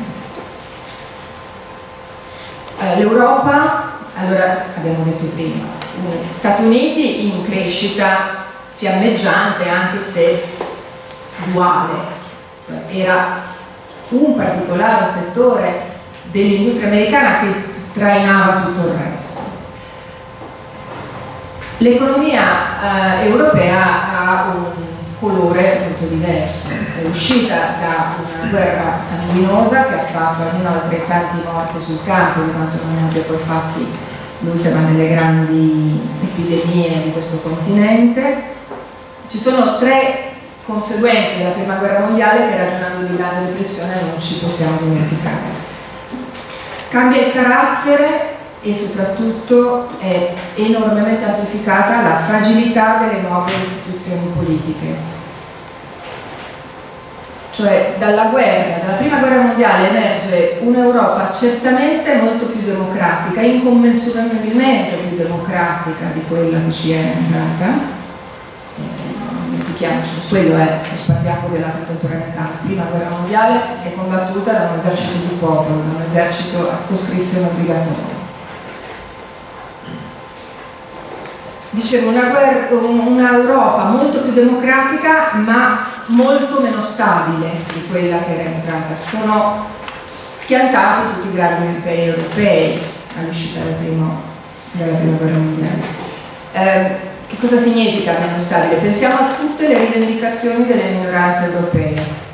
Eh, L'Europa, allora abbiamo detto prima, Stati Uniti in crescita fiammeggiante anche se duale, cioè era un particolare settore dell'industria americana che trainava tutto il resto. L'economia eh, europea ha un colore molto diverso, è uscita da una guerra sanguinosa che ha fatto almeno altrettanti morti sul campo di quanto non abbia poi fatti l'ultima delle grandi epidemie di questo continente. Ci sono tre conseguenze della prima guerra mondiale che ragionando di grande depressione non ci possiamo dimenticare. Cambia il carattere e soprattutto è enormemente amplificata la fragilità delle nuove istituzioni politiche. Cioè dalla guerra, dalla prima guerra mondiale emerge un'Europa certamente molto più democratica, incommensurabilmente più democratica di quella che ci era entrata, dimentichiamoci, quello è lo spartiacque della contemporaneità. La prima guerra mondiale è combattuta da un esercito di popolo, da un esercito a coscrizione obbligatoria. Dicevo, una, una Europa molto più democratica ma molto meno stabile di quella che era entrata. Sono schiantati tutti i grandi imperi europei all'uscita del della prima guerra mondiale. Eh, che cosa significa meno stabile? Pensiamo a tutte le rivendicazioni delle minoranze europee.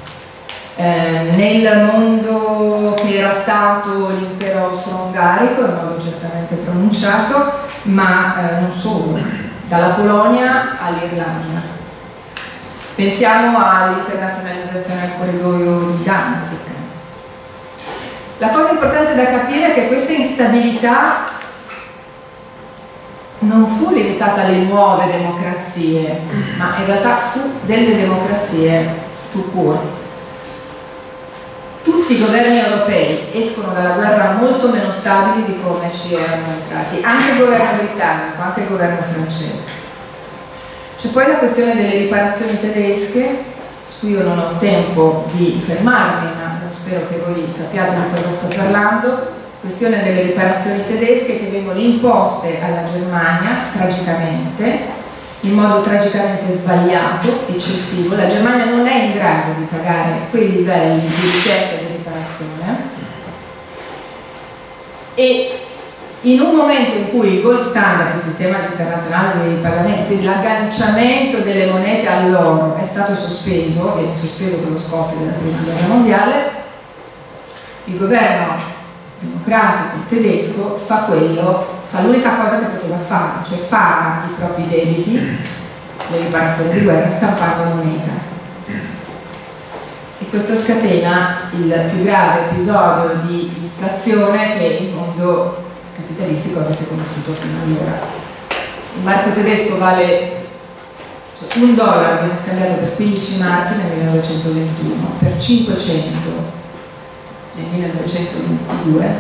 Eh, nel mondo che era stato l'impero austro-ungarico, in modo certamente pronunciato, ma eh, non solo, dalla Polonia all'Irlanda. Pensiamo all'internazionalizzazione del corridoio di Danzig. La cosa importante da capire è che questa instabilità non fu limitata alle nuove democrazie, ma in realtà fu delle democrazie tout court tutti i governi europei escono dalla guerra molto meno stabili di come ci erano entrati, anche il governo britannico, anche il governo francese. C'è poi la questione delle riparazioni tedesche, su cui io non ho tempo di fermarmi, ma spero che voi sappiate di cosa sto parlando, questione delle riparazioni tedesche che vengono imposte alla Germania, tragicamente, in modo tragicamente sbagliato, eccessivo. La Germania non è in grado di pagare quei livelli di richiesta di riparazione e in un momento in cui il gold standard, il sistema internazionale dei pagamenti, quindi l'agganciamento delle monete all'oro è stato sospeso, viene sospeso per lo scoppio della prima guerra mondiale, il governo democratico tedesco fa quello fa l'unica cosa che poteva fare, cioè paga i propri debiti, le riparazioni di guerra, stampando moneta. E questo scatena il più grave episodio di inflazione che il mondo capitalistico avesse conosciuto fino ad ora. Il marco tedesco vale cioè un dollaro viene scambiato per 15 marchi nel 1921, per 500 nel 1922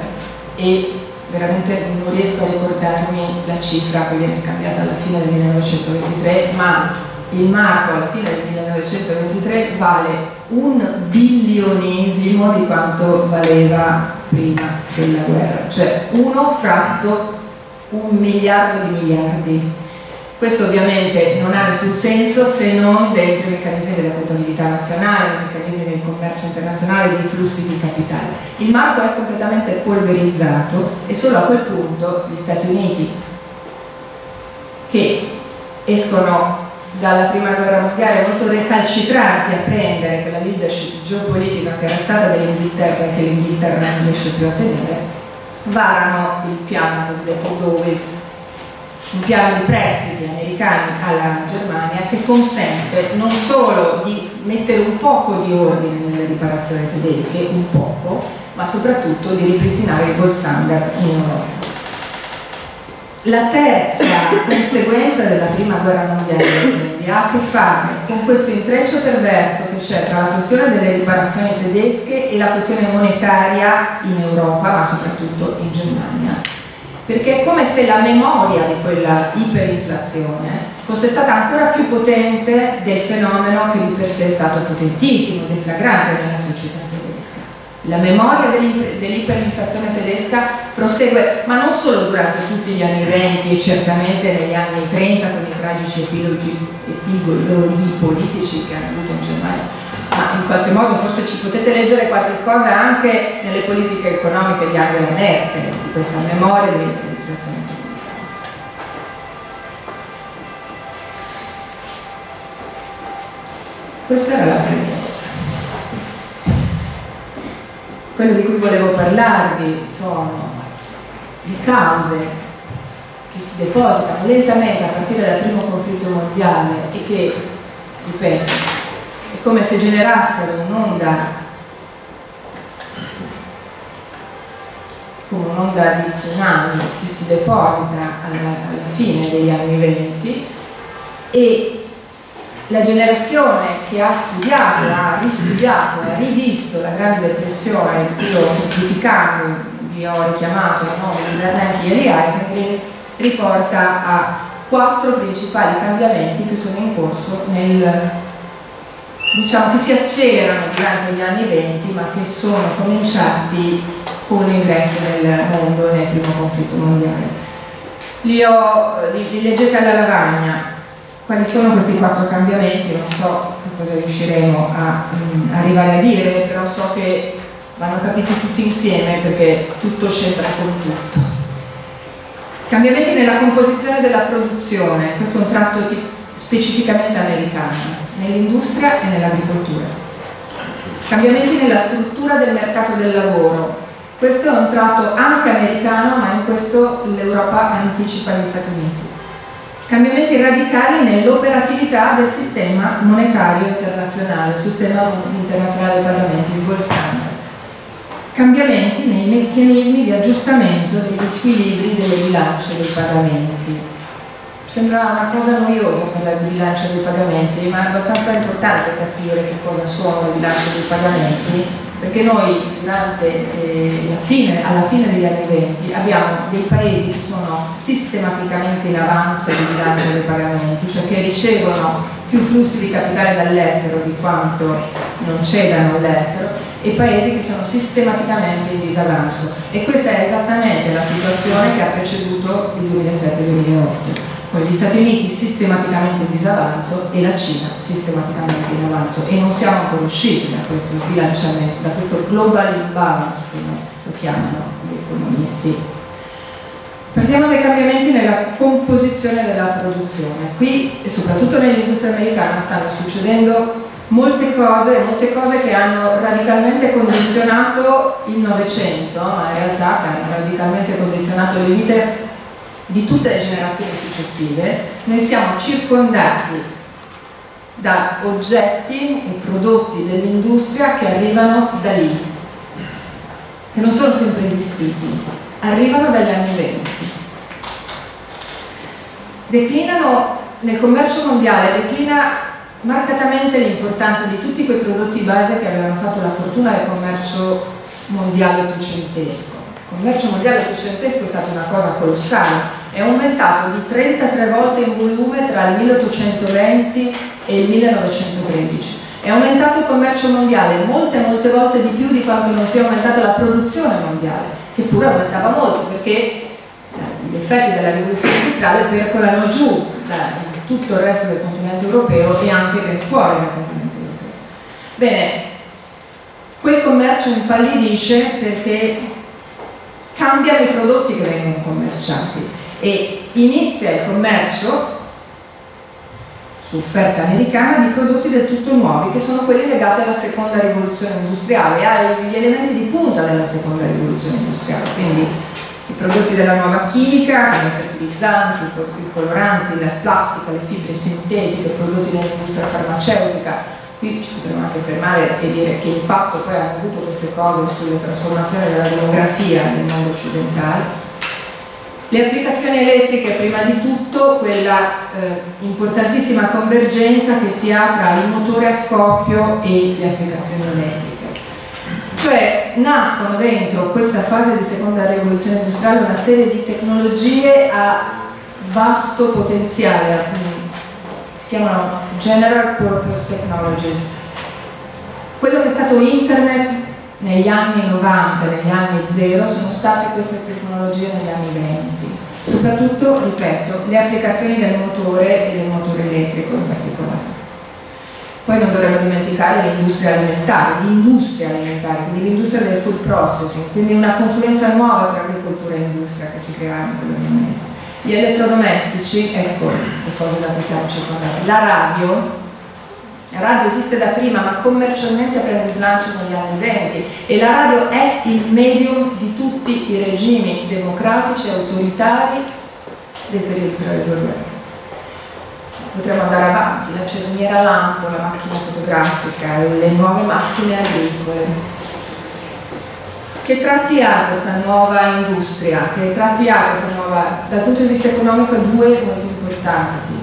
e veramente non riesco a ricordarmi la cifra che viene scambiata alla fine del 1923, ma il marco alla fine del 1923 vale un bilionesimo di quanto valeva prima della guerra, cioè uno fratto un miliardo di miliardi. Questo ovviamente non ha nessun senso se non dentro i meccanismi della contabilità nazionale, i meccanismi del commercio internazionale, dei flussi di capitale. Il marco è completamente polverizzato e solo a quel punto gli Stati Uniti che escono dalla prima guerra mondiale molto recalcitranti a prendere quella leadership geopolitica che era stata dell'Inghilterra e che l'Inghilterra non riesce più a tenere, varano il piano cosiddetto Dowes, un piano di prestiti americani alla Germania che consente non solo di mettere un poco di ordine nelle riparazioni tedesche, un poco, ma soprattutto di ripristinare il gold standard in Europa. La terza conseguenza della prima guerra mondiale ha a che fare con questo intreccio perverso che c'è tra la questione delle riparazioni tedesche e la questione monetaria in Europa, ma soprattutto in Germania. Perché è come se la memoria di quella iperinflazione fosse stata ancora più potente del fenomeno che di per sé è stato potentissimo, deflagrante nella società la memoria dell'iperinflazione tedesca prosegue, ma non solo durante tutti gli anni 20 e certamente negli anni 30 con i tragici epilogi, epigologi politici che hanno avuto in Germania, in qualche modo forse ci potete leggere qualche cosa anche nelle politiche economiche di Angela Merkel, di questa memoria dell'iperinflazione tedesca. Questa era la premessa. Quello di cui volevo parlarvi sono le cause che si depositano lentamente a partire dal primo conflitto mondiale e che, ripeto, come se generassero un'onda come un'onda di tsunami che si deposita alla, alla fine degli anni venti e la generazione che ha studiato, ha ristudiato, ha rivisto la Grande Depressione, io semplificando vi ho richiamato il nome di Bernanke e Lee riporta a quattro principali cambiamenti che sono in corso nel, diciamo che si accelerano durante gli anni venti ma che sono cominciati con l'ingresso nel mondo nel primo conflitto mondiale. Li, ho, li, li leggete alla lavagna, quali sono questi quattro cambiamenti? Non so cosa riusciremo a um, arrivare a dire, però so che vanno capiti tutti insieme perché tutto c'entra con tutto. Cambiamenti nella composizione della produzione, questo è un tratto specificamente americano, nell'industria e nell'agricoltura. Cambiamenti nella struttura del mercato del lavoro, questo è un tratto anche americano, ma in questo l'Europa anticipa gli Stati Uniti cambiamenti radicali nell'operatività del sistema monetario internazionale, il sistema internazionale dei pagamenti, il gold standard. Cambiamenti nei meccanismi di aggiustamento degli squilibri delle bilance dei pagamenti. Sembra una cosa noiosa parlare di bilancia dei pagamenti, ma è abbastanza importante capire che cosa sono le bilance dei pagamenti perché noi durante eh, fine, alla fine degli anni 20 abbiamo dei paesi che sono sistematicamente in avanzo di bilancio dei pagamenti, cioè che ricevono più flussi di capitale dall'estero di quanto non cedano all'estero e paesi che sono sistematicamente in disavanzo. E questa è esattamente la situazione che ha preceduto il 2007-2008 con gli Stati Uniti sistematicamente in disavanzo e la Cina sistematicamente in avanzo e non siamo ancora usciti da questo sbilanciamento, da questo global imbalance come lo chiamano gli economisti. Partiamo dai cambiamenti nella composizione della produzione. Qui e soprattutto nell'industria americana stanno succedendo molte cose, molte cose che hanno radicalmente condizionato il Novecento, ma in realtà che hanno radicalmente condizionato le vite di tutte le generazioni successive, noi siamo circondati da oggetti e prodotti dell'industria che arrivano da lì, che non sono sempre esistiti, arrivano dagli anni 20. Declinano nel commercio mondiale, declina marcatamente l'importanza di tutti quei prodotti base che avevano fatto la fortuna del commercio mondiale ottocentesco commercio mondiale ottocentesco è stata una cosa colossale, è aumentato di 33 volte in volume tra il 1820 e il 1913. È aumentato il commercio mondiale molte molte volte di più di quanto non sia aumentata la produzione mondiale, che pure aumentava molto perché eh, gli effetti della rivoluzione industriale percolano giù da tutto il resto del continente europeo e anche ben fuori dal continente europeo. Bene, quel commercio impallidisce perché cambiano i prodotti che vengono commerciati e inizia il commercio su offerta americana di prodotti del tutto nuovi che sono quelli legati alla seconda rivoluzione industriale, agli elementi di punta della seconda rivoluzione industriale, quindi i prodotti della nuova chimica, i fertilizzanti, i coloranti, la plastica, le fibre sintetiche, i prodotti dell'industria farmaceutica. Qui ci potremmo anche fermare e dire che impatto poi hanno avuto queste cose sulle trasformazioni della demografia nel mondo occidentale le applicazioni elettriche, prima di tutto, quella eh, importantissima convergenza che si ha tra il motore a scoppio e le applicazioni elettriche. Cioè nascono dentro questa fase di seconda rivoluzione industriale una serie di tecnologie a vasto potenziale, si chiamano General Purpose Technologies. Quello che è stato internet negli anni 90, negli anni 0 sono state queste tecnologie negli anni 20 soprattutto, ripeto, le applicazioni del motore e del motore elettrico in particolare poi non dovremmo dimenticare l'industria alimentare, l'industria alimentare, quindi l'industria del food processing, quindi una confluenza nuova tra agricoltura e industria che si crea in quel momento. Gli elettrodomestici, ecco le cose da cui siamo circondati. La radio, la radio esiste da prima ma commercialmente prende slancio negli anni 20 e la radio è il medium di tutti i regimi democratici e autoritari del periodo tra le due guerre. Potremmo andare avanti, la cerniera lampo, la macchina fotografica, le nuove macchine agricole. Che tratti ha questa nuova industria? Che tratti ha questa nuova, dal punto di vista economico, due molto importanti.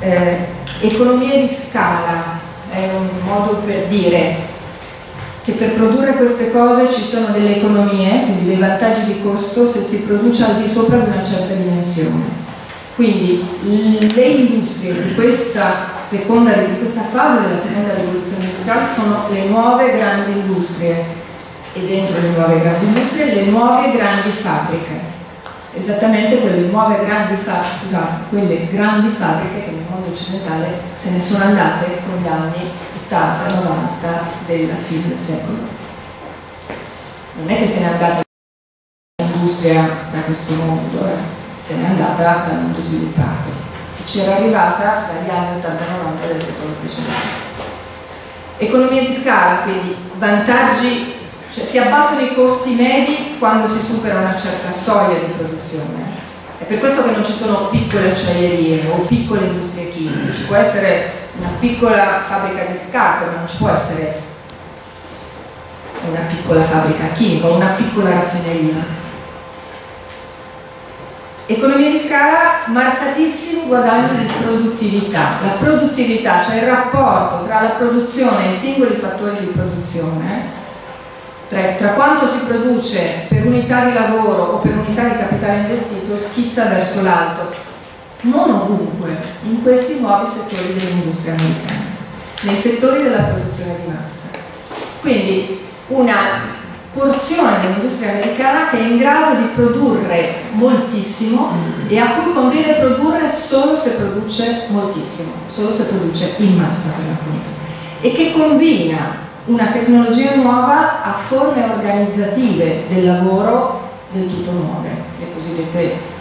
Eh, Economie di scala è un modo per dire che per produrre queste cose ci sono delle economie, quindi dei vantaggi di costo se si produce al di sopra di una certa dimensione. Quindi le industrie di questa, seconda, di questa fase della seconda rivoluzione industriale sono le nuove grandi industrie e dentro le nuove grandi industrie le nuove grandi fabbriche esattamente quelle nuove grandi fabbriche, scusate, quelle grandi fabbriche che nel mondo occidentale se ne sono andate con gli anni 80-90 della fine del secolo. Non è che se n'è andata l'industria da questo mondo, eh, se n'è andata dal mondo sviluppato, c'era arrivata tra gli anni 80-90 del secolo precedente. Economia di scala, quindi vantaggi cioè si abbattono i costi medi quando si supera una certa soglia di produzione. È per questo che non ci sono piccole acciaierie o piccole industrie chimiche, ci può essere una piccola fabbrica di scarpe, ma non ci può essere una piccola fabbrica chimica o una piccola raffineria. Economia di scala, marcatissimi guadagni di produttività. La produttività, cioè il rapporto tra la produzione e i singoli fattori di produzione, tra, tra, quanto si produce per unità di lavoro o per unità di capitale investito schizza verso l'alto, non ovunque, in questi nuovi settori dell'industria americana, nei settori della produzione di massa. Quindi una porzione dell'industria americana che è in grado di produrre moltissimo e a cui conviene produrre solo se produce moltissimo, solo se produce in massa per l'appunto, e che combina una tecnologia nuova a forme organizzative del lavoro del tutto nuove, le cosiddette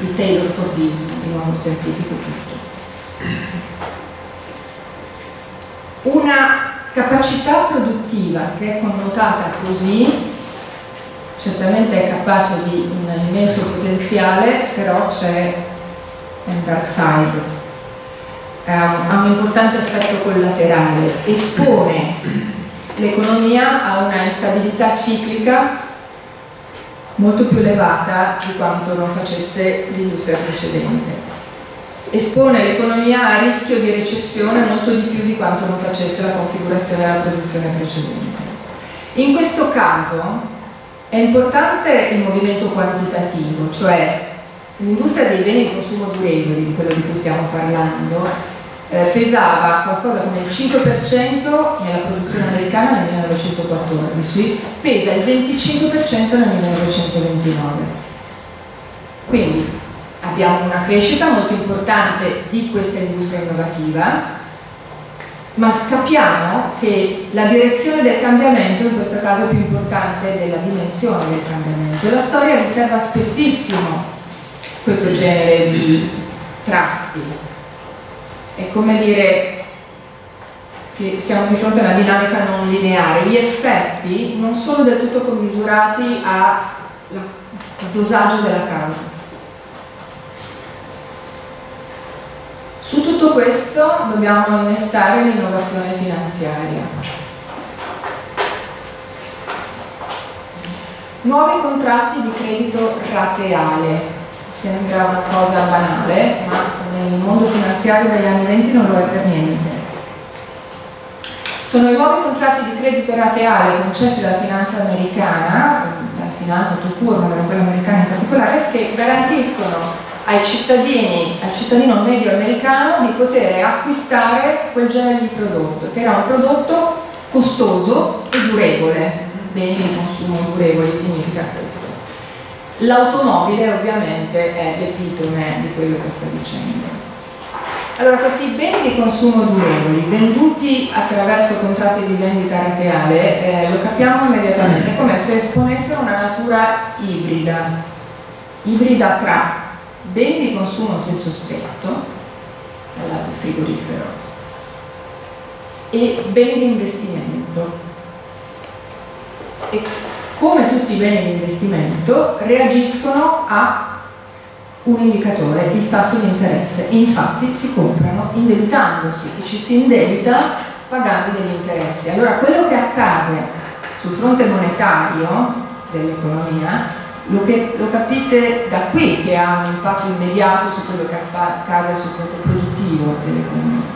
il Taylor Fordismo, di nuovo semplifico tutto. Una capacità produttiva che è connotata così, certamente è capace di un immenso potenziale, però c'è un dark side ha un importante effetto collaterale, espone l'economia a una instabilità ciclica molto più elevata di quanto non facesse l'industria precedente. Espone l'economia a rischio di recessione molto di più di quanto non facesse la configurazione della produzione precedente. In questo caso è importante il movimento quantitativo, cioè l'industria dei beni di consumo durevoli, di quello di cui stiamo parlando, eh, pesava qualcosa come il 5% nella produzione americana nel 1914, pesa il 25% nel 1929. Quindi abbiamo una crescita molto importante di questa industria innovativa, ma capiamo che la direzione del cambiamento in questo caso più importante della dimensione del cambiamento. La storia riserva spessissimo questo genere di tratti. È come dire che siamo di fronte a una dinamica non lineare. Gli effetti non sono del tutto commisurati al dosaggio della causa. Su tutto questo dobbiamo innestare l'innovazione finanziaria. Nuovi contratti di credito rateale. Sembra una cosa banale, ma nel mondo finanziario degli anni 20 non lo è per niente. Sono i nuovi contratti di credito rateale concessi dalla finanza americana, la finanza tout ma quella americana in particolare, che garantiscono ai cittadini, al cittadino medio americano di poter acquistare quel genere di prodotto, che era un prodotto costoso e durevole, beni di consumo durevoli significa questo. L'automobile ovviamente è l'epitome di quello che sto dicendo. Allora, questi beni di consumo durevoli venduti attraverso contratti di vendita rateale, eh, lo capiamo immediatamente, come se esponessero una natura ibrida, ibrida tra beni di consumo a senso stretto, dal frigorifero, e beni di investimento. E come tutti i beni di investimento reagiscono a un indicatore, il tasso di interesse. Infatti si comprano indebitandosi e ci si indebita pagando degli interessi. Allora quello che accade sul fronte monetario dell'economia lo, lo, capite da qui che ha un impatto immediato su quello che accade sul fronte produttivo dell'economia.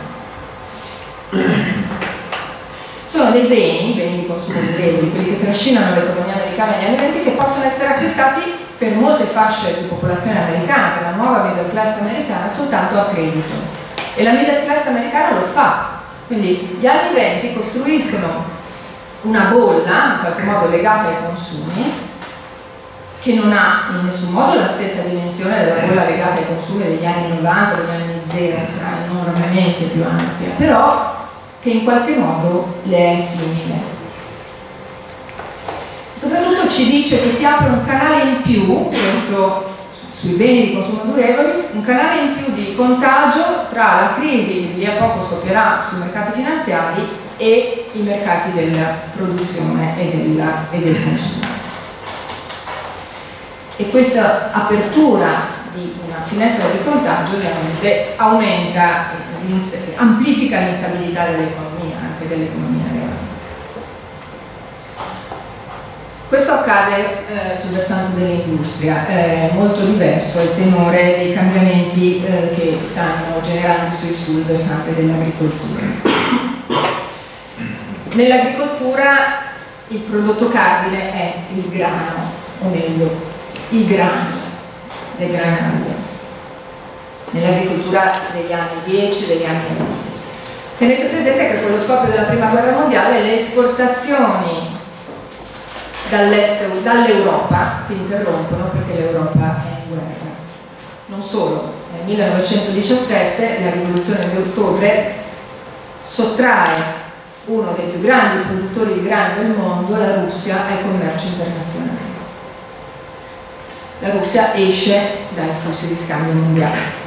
Sono dei beni, beni di consumo durevoli, quelli che trascinano l'economia americana negli anni 20 che possono essere acquistati per molte fasce di popolazione americana, per la nuova middle class americana, soltanto a credito. E la middle class americana lo fa. Quindi gli anni 20 costruiscono una bolla, in qualche modo legata ai consumi, che non ha in nessun modo la stessa dimensione della bolla legata ai consumi degli anni 90, degli anni 0, sarà enormemente più ampia, però che in qualche modo le è simile. Soprattutto ci dice che si apre un canale in più, questo sui beni di consumo durevoli, un canale in più di contagio tra la crisi che lì a poco scoppierà sui mercati finanziari e i mercati della produzione e, della, e del consumo e questa apertura di una finestra di contagio ovviamente aumenta, amplifica l'instabilità dell'economia, anche dell'economia reale. Questo accade eh, sul versante dell'industria, è molto diverso il tenore dei cambiamenti eh, che stanno generandosi sul versante dell'agricoltura. Nell'agricoltura il prodotto cardine è il grano, o meglio i grani, le granaglie, nell'agricoltura degli anni 10 degli anni 20. Tenete presente che con lo scoppio della prima guerra mondiale le esportazioni dall'Europa si interrompono perché l'Europa è in guerra. Non solo, nel 1917 la rivoluzione di ottobre sottrae uno dei più grandi produttori di grano del mondo, la Russia, al commercio internazionale la Russia esce dai flussi di scambio mondiali.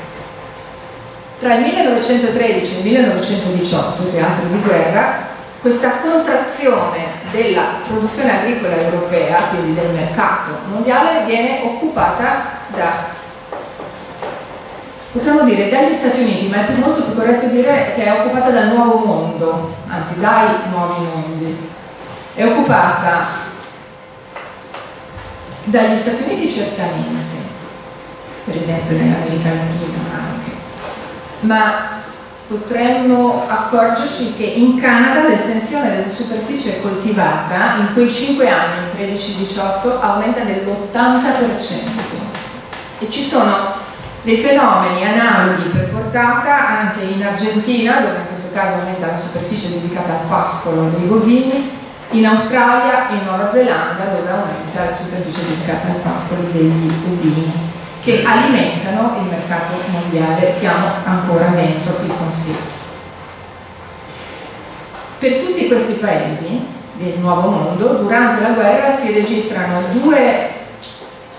Tra il 1913 e il 1918, teatro di guerra, questa contrazione della produzione agricola europea, quindi del mercato mondiale, viene occupata da, potremmo dire dagli Stati Uniti, ma è più, molto più corretto dire che è occupata dal nuovo mondo, anzi dai nuovi mondi. È occupata dagli Stati Uniti certamente, per esempio nell'America Latina ma potremmo accorgerci che in Canada l'estensione della superficie coltivata in quei 5 anni, 13-18, aumenta dell'80%. E ci sono dei fenomeni analoghi per portata anche in Argentina, dove in questo caso aumenta la superficie dedicata al pascolo dei bovini, in Australia e in Nuova Zelanda dove aumenta la superficie dedicata al pascolo degli ovini che alimentano il mercato mondiale, siamo ancora dentro il conflitto. Per tutti questi paesi del nuovo mondo, durante la guerra si registrano due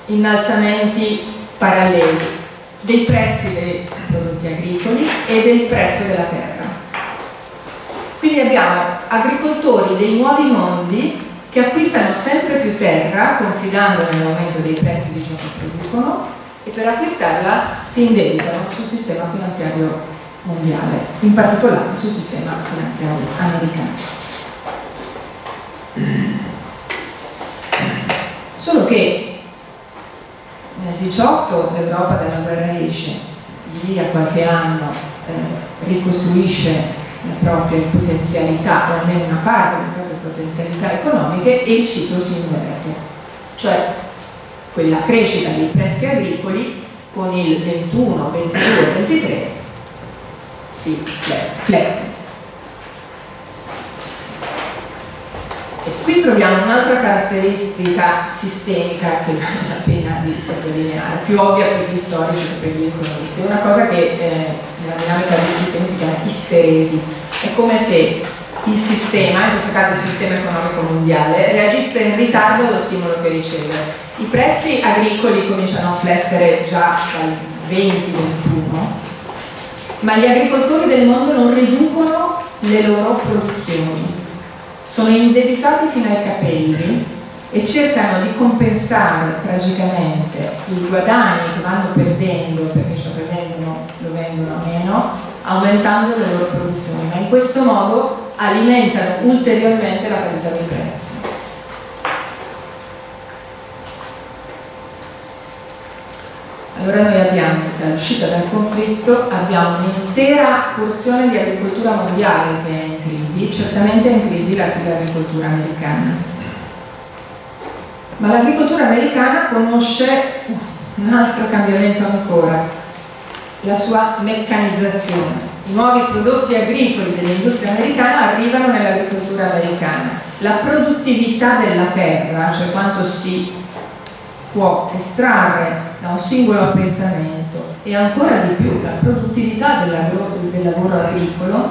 innalzamenti paralleli dei prezzi dei prodotti agricoli e del prezzo della terra. Quindi abbiamo agricoltori dei nuovi mondi che acquistano sempre più terra confidando nell'aumento dei prezzi di ciò che producono e per acquistarla si indebitano sul sistema finanziario mondiale, in particolare sul sistema finanziario americano. Solo che nel 18 l'Europa dalla guerra esce, lì a qualche anno eh, ricostruisce le proprie potenzialità, o almeno una parte delle proprie potenzialità economiche e il ciclo si inverte. Cioè quella crescita dei prezzi agricoli con il 21, 22, 23 si flette. E qui troviamo un'altra caratteristica sistemica che vale la pena di sottolineare, più ovvia per gli storici che per gli economisti. È una cosa che eh, nella dinamica dei sistemi si chiama isteresi. È come se il sistema, in questo caso il sistema economico mondiale, reagisse in ritardo allo stimolo che riceve i prezzi agricoli cominciano a flettere già dal 20-21, ma gli agricoltori del mondo non riducono le loro produzioni. Sono indebitati fino ai capelli e cercano di compensare tragicamente i guadagni che vanno perdendo perché ciò che vendono lo vendono meno, aumentando le loro produzioni, ma in questo modo alimentano ulteriormente la caduta dei prezzi. Allora noi abbiamo, dall'uscita dal conflitto, abbiamo un'intera porzione di agricoltura mondiale che è in crisi, certamente è in crisi l'agricoltura americana. Ma l'agricoltura americana conosce un altro cambiamento ancora, la sua meccanizzazione. I nuovi prodotti agricoli dell'industria americana arrivano nell'agricoltura americana. La produttività della terra, cioè quanto si può estrarre da un singolo appezzamento e ancora di più la produttività del lavoro agricolo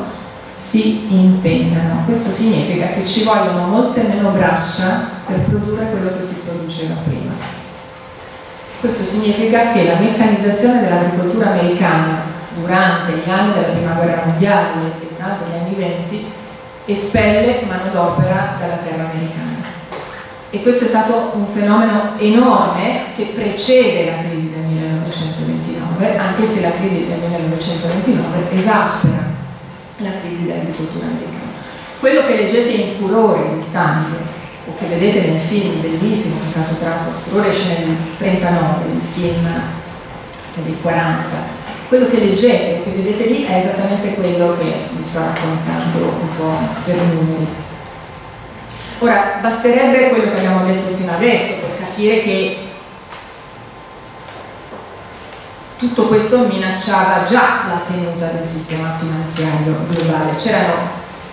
si impennano. Questo significa che ci vogliono molte meno braccia per produrre quello che si produceva prima. Questo significa che la meccanizzazione dell'agricoltura americana durante gli anni della prima guerra mondiale e durante gli anni venti espelle manodopera dalla terra americana e questo è stato un fenomeno enorme che precede la crisi del 1929, anche se la crisi del 1929 esaspera la crisi dell'agricoltura americana. Quello che leggete in Furore quest'anno, o che vedete nel film bellissimo che è stato tratto, Furore esce nel 1939, il film del 40, quello che leggete, che vedete lì è esattamente quello che vi sto raccontando un po' per numeri. Ora, basterebbe quello che abbiamo detto fino adesso per capire che tutto questo minacciava già la tenuta del sistema finanziario globale.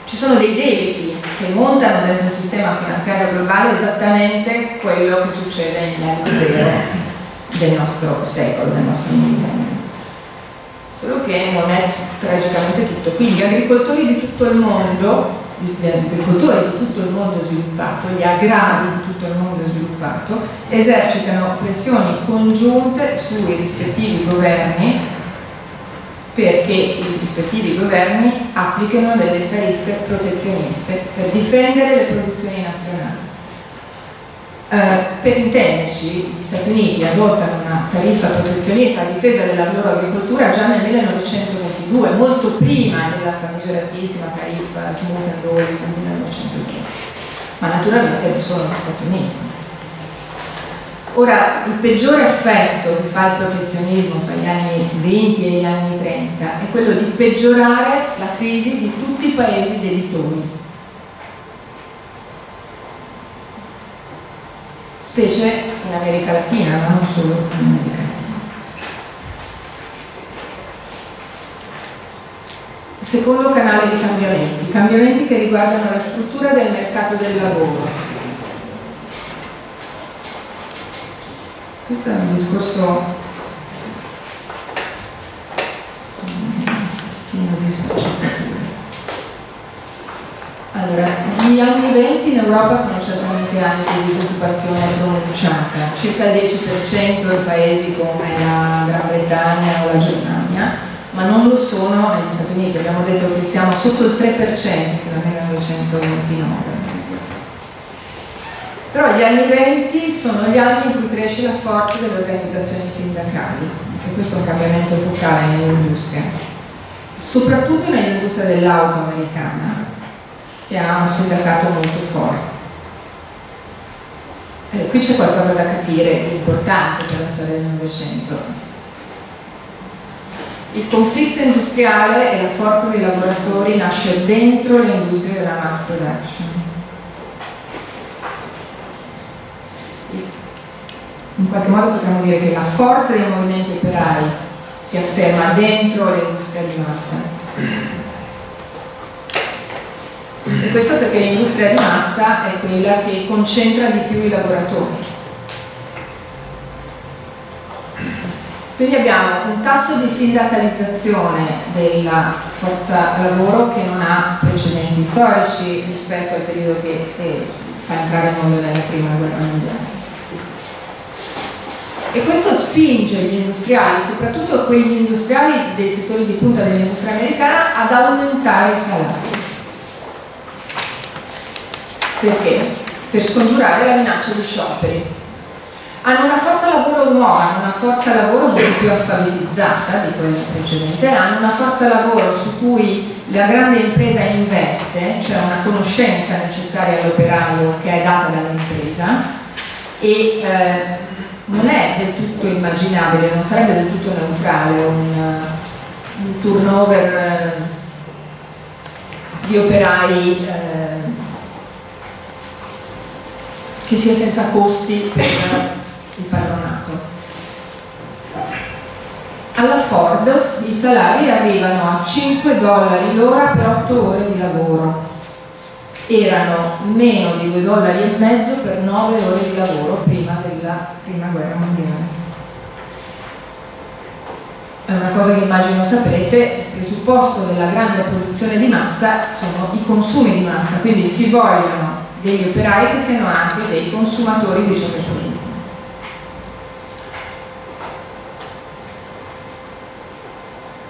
ci sono dei debiti che montano dentro il sistema finanziario globale esattamente quello che succede anni zero del nostro secolo, del nostro millennio. Solo che non è tragicamente tutto. Quindi gli agricoltori di tutto il mondo gli agricoltori di tutto il mondo sviluppato, gli agrari di tutto il mondo sviluppato, esercitano pressioni congiunte sui rispettivi governi perché i rispettivi governi applicano delle tariffe protezioniste per difendere le produzioni nazionali. Eh, per intenderci, gli Stati Uniti adottano una tariffa protezionista a difesa della loro agricoltura già nel 1922, molto prima della famigeratissima tariffa Smooth and Rolling nel 1902, ma naturalmente non solo negli Stati Uniti. Ora, il peggiore effetto che fa il protezionismo tra gli anni 20 e gli anni 30 è quello di peggiorare la crisi di tutti i paesi debitori. Specie in America Latina, ma non solo in America Latina. Secondo canale di cambiamenti, cambiamenti che riguardano la struttura del mercato del lavoro, Questo è un discorso pieno di sfaccettature. Allora, gli anni 20 in Europa sono certamente anni di disoccupazione pronunciata, circa il 10% in paesi come la Gran Bretagna o la Germania, ma non lo sono negli Stati Uniti, abbiamo detto che siamo sotto il 3% fino al 1929. Però gli anni 20 sono gli anni in cui cresce la forza delle organizzazioni sindacali, e questo è un cambiamento epocale nell'industria, soprattutto nell'industria dell'auto americana, che ha un sindacato molto forte. Eh, qui c'è qualcosa da capire importante per la storia del Novecento. Il conflitto industriale e la forza dei lavoratori nasce dentro le industrie della mass production in qualche modo potremmo dire che la forza dei movimenti operai si afferma dentro l'industria di massa. E questo perché l'industria di massa è quella che concentra di più i lavoratori. Quindi abbiamo un tasso di sindacalizzazione della forza lavoro che non ha precedenti storici rispetto al periodo che eh, fa entrare il mondo nella prima guerra mondiale e questo spinge gli industriali, soprattutto quegli industriali dei settori di punta dell'industria americana, ad aumentare i salari. Perché? Per scongiurare la minaccia di scioperi. Hanno una forza lavoro nuova, hanno una forza lavoro molto più alfabetizzata di quella precedente, hanno una forza lavoro su cui la grande impresa investe, cioè una conoscenza necessaria all'operaio che è data dall'impresa e eh, non è del tutto immaginabile, non sarebbe del tutto neutrale un, un turnover eh, di operai eh, che sia senza costi per il padronato. Alla Ford i salari arrivano a 5 dollari l'ora per 8 ore di lavoro erano meno di 2 dollari e mezzo per 9 ore di lavoro prima della prima guerra mondiale. È una cosa che immagino saprete, il presupposto della grande produzione di massa sono i consumi di massa, quindi si vogliono degli operai che siano anche dei consumatori di ciò che producono.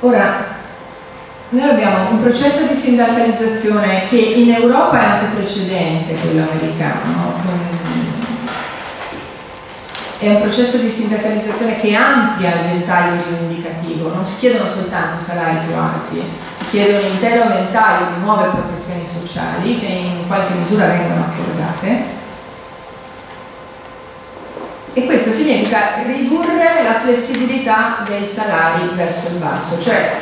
Ora, noi abbiamo un processo di sindacalizzazione che in Europa è anche precedente quello americano, è un processo di sindacalizzazione che amplia il ventaglio rivendicativo, non si chiedono soltanto salari più alti, chiede un intero ventaglio di nuove protezioni sociali che in qualche misura vengono accordate. E questo significa ridurre la flessibilità dei salari verso il basso, cioè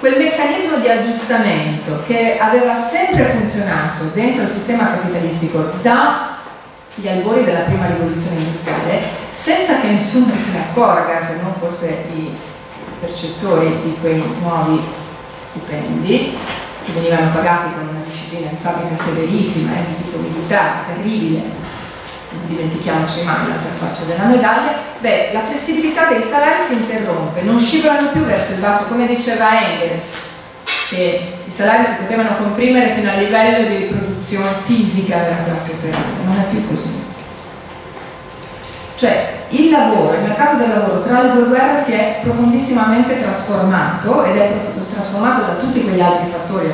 quel meccanismo di aggiustamento che aveva sempre funzionato dentro il sistema capitalistico dagli albori della prima rivoluzione industriale senza che nessuno se ne accorga se non forse i percettori di quei nuovi stipendi che venivano pagati con una disciplina di fabbrica severissima eh, di tipo militare, terribile non dimentichiamoci mai l'altra faccia della medaglia, beh, la flessibilità dei salari si interrompe, non scivolano più verso il basso, come diceva Engels, che i salari si potevano comprimere fino al livello di riproduzione fisica della classe operaia, non è più così. Cioè, il lavoro, il mercato del lavoro tra le due guerre si è profondissimamente trasformato ed è trasformato da tutti quegli altri fattori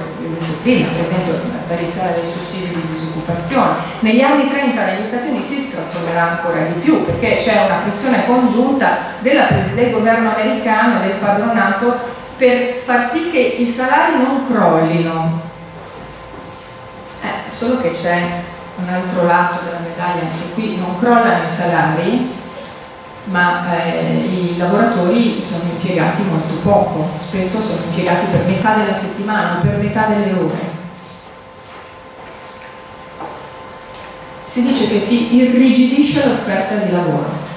prima, per esempio l'apparizione dei sussidi di disoccupazione. Negli anni 30 negli Stati Uniti si trasformerà ancora di più perché c'è una pressione congiunta della, del governo americano e del padronato per far sì che i salari non crollino. Eh, solo che c'è un altro lato della medaglia, anche qui non crollano i salari, ma eh, i lavoratori sono impiegati molto poco, spesso sono impiegati per metà della settimana, per metà delle ore. Si dice che si irrigidisce l'offerta di lavoro.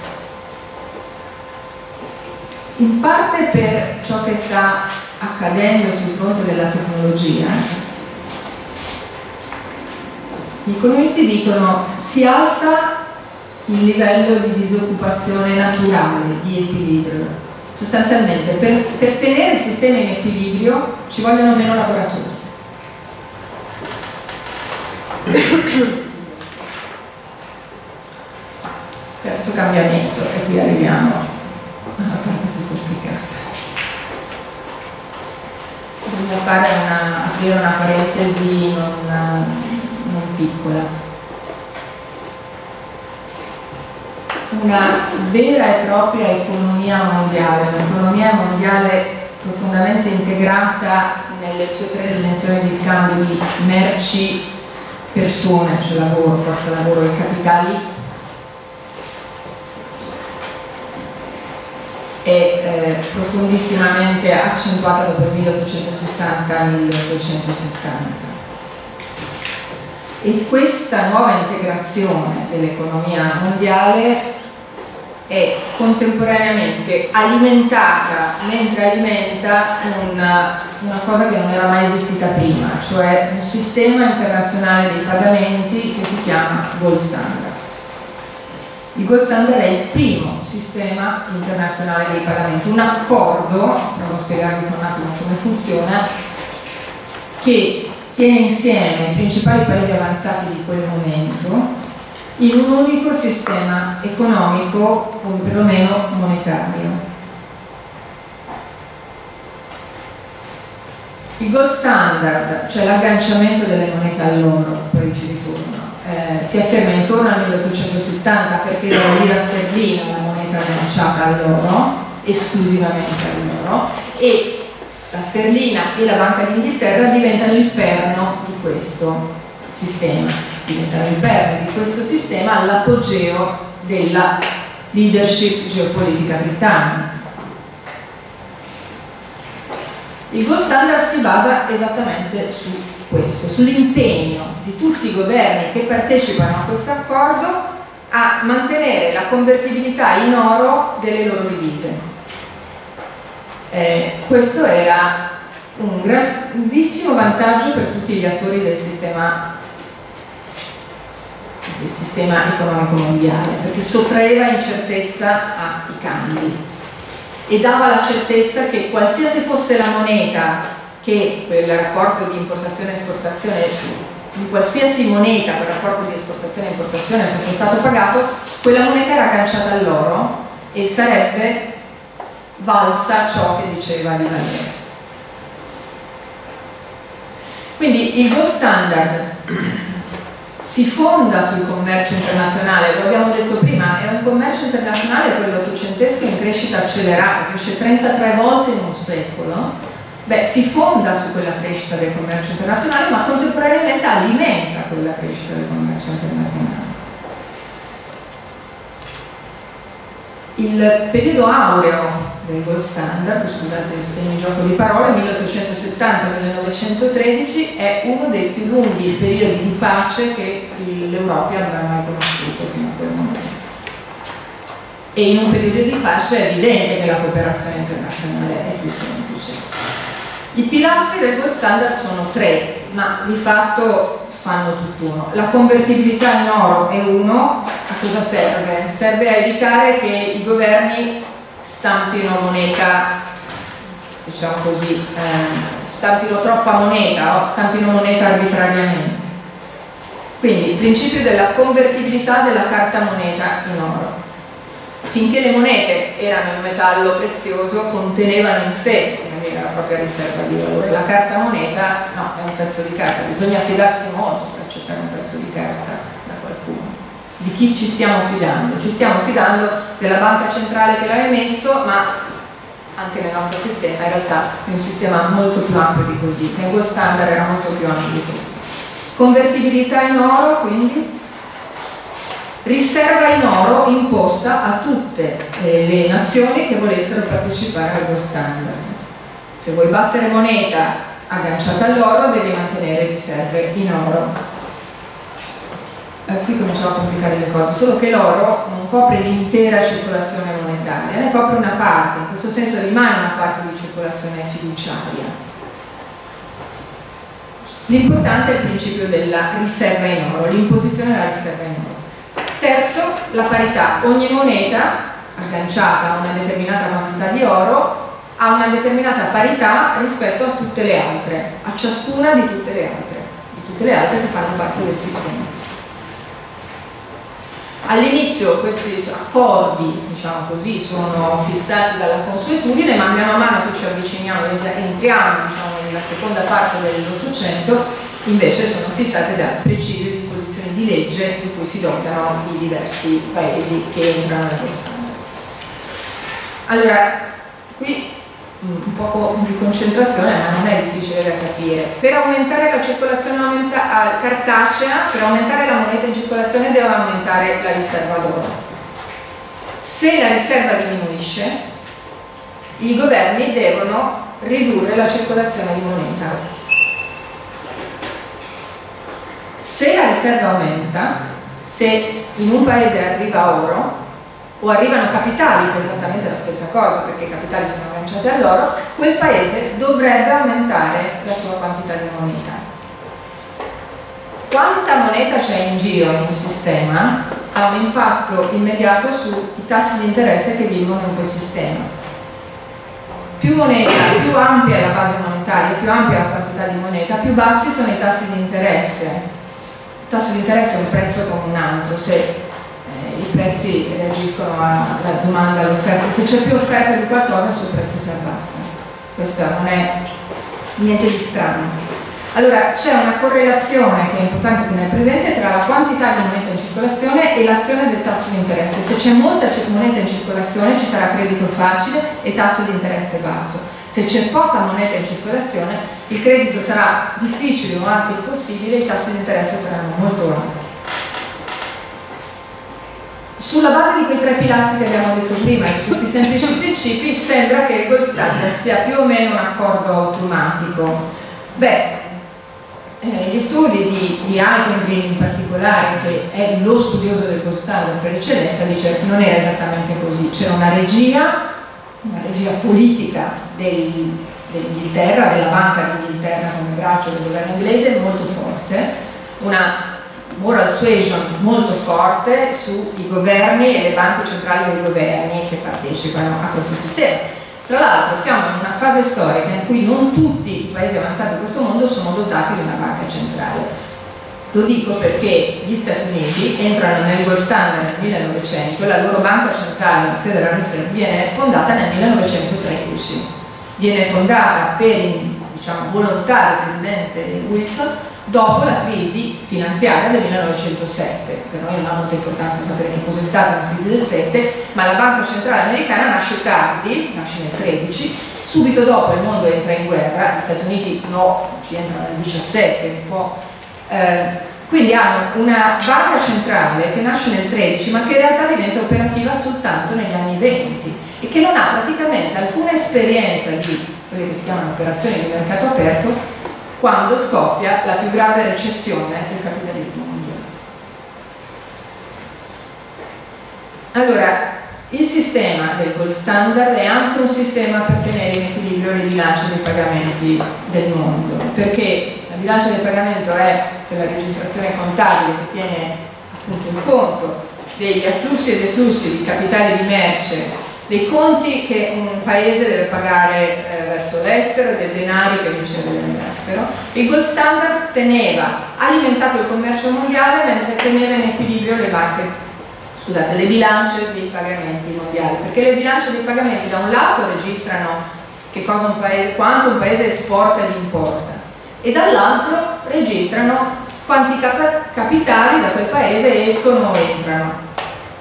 In parte per ciò che sta accadendo sul fronte della tecnologia, gli economisti dicono si alza il livello di disoccupazione naturale, di equilibrio. Sostanzialmente per, per tenere il sistema in equilibrio ci vogliono meno lavoratori. Terzo cambiamento, e qui arriviamo alla parte più complicata. Bisogna fare una, aprire una parentesi non piccola. Una vera e propria economia mondiale, un'economia mondiale profondamente integrata nelle sue tre dimensioni di scambio di merci, persone, cioè lavoro, forza lavoro e capitali, è eh, profondissimamente accentuata dopo il 1860-1870 e questa nuova integrazione dell'economia mondiale è contemporaneamente alimentata mentre alimenta una, una, cosa che non era mai esistita prima, cioè un sistema internazionale dei pagamenti che si chiama Gold Standard. Il Gold Standard è il primo sistema internazionale dei pagamenti, un accordo, provo a spiegarvi un attimo come funziona, che tiene insieme i principali paesi avanzati di quel momento in un unico sistema economico o perlomeno monetario. Il gold standard, cioè l'agganciamento delle monete all'oro, poi ci ritorno, eh, si afferma intorno al 1870 perché la lira sterlina la moneta agganciata all'oro, esclusivamente all'oro, e la sterlina e la Banca d'Inghilterra diventano il perno di questo sistema diventare il perno di questo sistema all'apogeo della leadership geopolitica britannica. Il gold standard si basa esattamente su questo, sull'impegno di tutti i governi che partecipano a questo accordo a mantenere la convertibilità in oro delle loro divise. Eh, questo era un grandissimo vantaggio per tutti gli attori del sistema del sistema economico mondiale, perché sottraeva incertezza ai cambi e dava la certezza che qualsiasi fosse la moneta che quel rapporto di importazione e esportazione, in qualsiasi moneta quel rapporto di esportazione e importazione fosse stato pagato, quella moneta era agganciata all'oro e sarebbe valsa ciò che diceva di valere. Quindi il gold standard si fonda sul commercio internazionale, lo abbiamo detto prima, è un commercio internazionale quello ottocentesco in crescita accelerata, cresce 33 volte in un secolo, beh, si fonda su quella crescita del commercio internazionale ma contemporaneamente alimenta quella crescita del commercio internazionale. Il periodo aureo del gold standard, scusate il semigioco di parole, 1870-1913 è uno dei più lunghi periodi di pace che l'Europa avrà mai conosciuto fino a quel momento. E in un periodo di pace è evidente che la cooperazione internazionale è più semplice. I pilastri del gold standard sono tre, ma di fatto fanno tutt'uno. La convertibilità in oro è uno, a cosa serve? Serve a evitare che i governi stampino moneta, diciamo così, eh, stampino troppa moneta o stampino moneta arbitrariamente. Quindi il principio della convertibilità della carta moneta in oro. Finché le monete erano in metallo prezioso, contenevano in sé la propria riserva di valore. La carta moneta no, è un pezzo di carta, bisogna fidarsi molto per accettare un pezzo di carta di chi ci stiamo fidando? Ci stiamo fidando della banca centrale che l'ha emesso, ma anche nel nostro sistema in realtà è un sistema molto più ampio di così, nel gold standard era molto più ampio di così. Convertibilità in oro, quindi riserva in oro imposta a tutte eh, le nazioni che volessero partecipare al gold standard. Se vuoi battere moneta agganciata all'oro devi mantenere riserve in oro. Eh, qui cominciamo a complicare le cose, solo che l'oro non copre l'intera circolazione monetaria, ne copre una parte, in questo senso rimane una parte di circolazione fiduciaria. L'importante è il principio della riserva in oro, l'imposizione della riserva in oro. Terzo, la parità. Ogni moneta agganciata a una determinata quantità di oro ha una determinata parità rispetto a tutte le altre, a ciascuna di tutte le altre, di tutte le altre che fanno parte del sistema. All'inizio questi accordi, diciamo così, sono fissati dalla consuetudine, ma man mano che ci avviciniamo, entriamo diciamo, nella seconda parte dell'Ottocento, invece sono fissate da precise disposizioni di legge di cui si dotano i diversi paesi che entrano nello Stato. Allora, qui un po' di concentrazione ma non è difficile da capire. Per aumentare la circolazione aumenta cartacea per aumentare la moneta in circolazione deve aumentare la riserva d'oro. Se la riserva diminuisce i governi devono ridurre la circolazione di moneta. Se la riserva aumenta se in un paese arriva oro o arrivano capitali, che è esattamente la stessa cosa perché i capitali sono agganciati all'oro, quel paese dovrebbe aumentare la sua quantità di moneta. Quanta moneta c'è in giro in un sistema ha un impatto immediato sui tassi di interesse che vivono in quel sistema. Più moneta, più ampia è la base monetaria, più ampia la quantità di moneta, più bassi sono i tassi di interesse. Il tasso di interesse è un prezzo come un altro, se i prezzi reagiscono alla domanda all'offerta. Se c'è più offerta di qualcosa il suo prezzo si abbassa. Questo non è niente di strano. Allora c'è una correlazione che è importante tenere presente tra la quantità di moneta in circolazione e l'azione del tasso di interesse. Se c'è molta moneta in circolazione ci sarà credito facile e tasso di interesse basso. Se c'è poca moneta in circolazione il credito sarà difficile o anche impossibile e i tassi di interesse saranno molto alti. Sulla base di quei tre pilastri che abbiamo detto prima di questi semplici principi sembra che il gold standard sia più o meno un accordo automatico. Beh, eh, gli studi di, di Alkengreen in particolare, che è lo studioso del gold standard per eccellenza, dice che non era esattamente così, c'era una regia, una regia politica del, dell'Inghilterra, della Banca d'Inghilterra come braccio del governo inglese molto forte, una moral suasion molto forte sui governi e le banche centrali dei governi che partecipano a questo sistema. Tra l'altro siamo in una fase storica in cui non tutti i paesi avanzati di questo mondo sono dotati di una banca centrale. Lo dico perché gli Stati Uniti entrano nel gold standard nel 1900 e la loro banca centrale, la Federal Reserve, viene fondata nel 1913. Viene fondata per diciamo, volontà del presidente Wilson dopo la crisi finanziaria del 1907. Per noi non ha molta importanza sapere che cos'è stata la crisi del 7, ma la Banca Centrale Americana nasce tardi, nasce nel 13, subito dopo il mondo entra in guerra, gli Stati Uniti no, ci entrano nel 17, un po'. Eh, quindi hanno una banca centrale che nasce nel 13 ma che in realtà diventa operativa soltanto negli anni 20 e che non ha praticamente alcuna esperienza di quelle che si chiamano operazioni di mercato aperto quando scoppia la più grave recessione del capitalismo mondiale. Allora, il sistema del gold standard è anche un sistema per tenere in equilibrio le bilance dei pagamenti del mondo, perché la bilancia del pagamento è quella registrazione contabile che tiene appunto in conto degli afflussi e deflussi di capitali di merce dei conti che un paese deve pagare eh, verso l'estero e dei denari che riceve dall'estero. Il gold standard teneva alimentato il commercio mondiale mentre teneva in equilibrio le banche, scusate, le bilance dei pagamenti mondiali, perché le bilance dei pagamenti da un lato registrano un paese, quanto un paese esporta ed importa e dall'altro registrano quanti cap capitali da quel paese escono o entrano.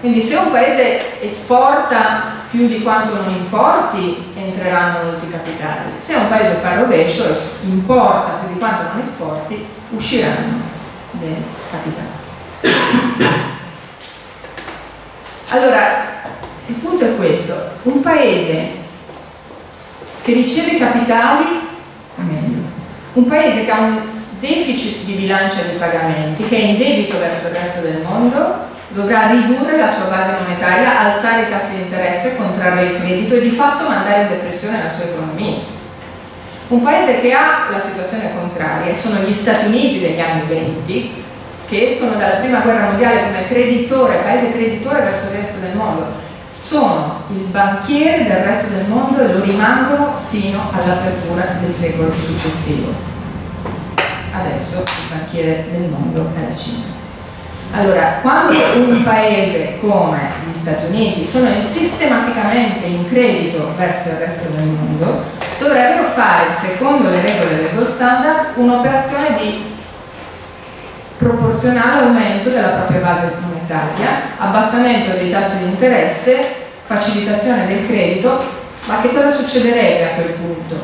Quindi se un paese esporta più di quanto non importi entreranno molti capitali. Se un paese fa il rovescio, importa più di quanto non esporti, usciranno. del capitale. Allora, il punto è questo, un paese che riceve capitali, un paese che ha un deficit di bilancia di pagamenti, che è in debito verso il resto del mondo, dovrà ridurre la sua base monetaria, alzare i tassi di interesse, contrarre il credito e di fatto mandare in depressione la sua economia. Un paese che ha la situazione contraria sono gli Stati Uniti degli anni 20, che escono dalla prima guerra mondiale come creditore, paese creditore verso il resto del mondo, sono il banchiere del resto del mondo e lo rimangono fino all'apertura del secolo successivo. Adesso il banchiere del mondo è la Cina. Allora, quando un paese come gli Stati Uniti sono sistematicamente in credito verso il resto del mondo, dovrebbero fare, secondo le regole del gold standard, un'operazione di proporzionale aumento della propria base monetaria, abbassamento dei tassi di interesse, facilitazione del credito, ma che cosa succederebbe a quel punto?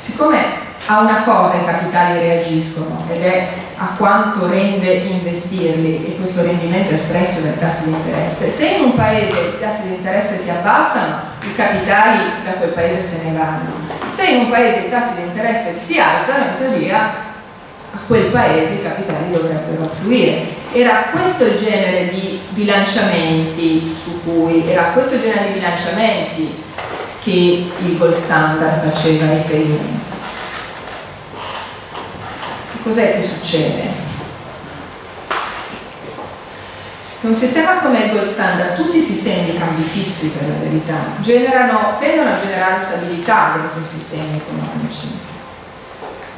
Siccome a una cosa i capitali reagiscono ed è a quanto rende investirli e questo rendimento è espresso dai tassi di interesse. Se in un paese i tassi di interesse si abbassano, i capitali da quel paese se ne vanno. Se in un paese i tassi di interesse si alzano, in teoria a quel paese i capitali dovrebbero affluire. Era questo il genere di bilanciamenti su cui, era questo genere di bilanciamenti che il gold standard faceva riferimento. Cos'è che succede? un sistema come il gold standard, tutti i sistemi di cambi fissi per la verità, generano, tendono a generare stabilità dentro i sistemi economici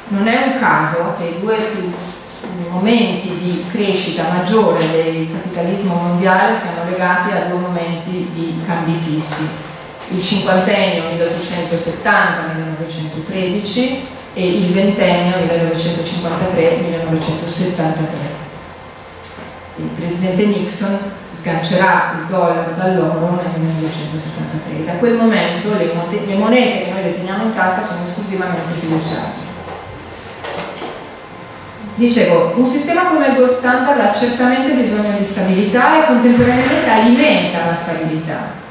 non è un caso che i due momenti di crescita maggiore del capitalismo mondiale siano legati a due momenti di cambi fissi, il cinquantennio 1870-1913 e il ventennio 1953-1973. Il presidente Nixon sgancerà il dollaro dall'oro nel 1973. Da quel momento le, monete che noi deteniamo in tasca sono esclusivamente fiduciarie. Dicevo, un sistema come il gold standard ha certamente bisogno di stabilità e contemporaneamente alimenta la stabilità.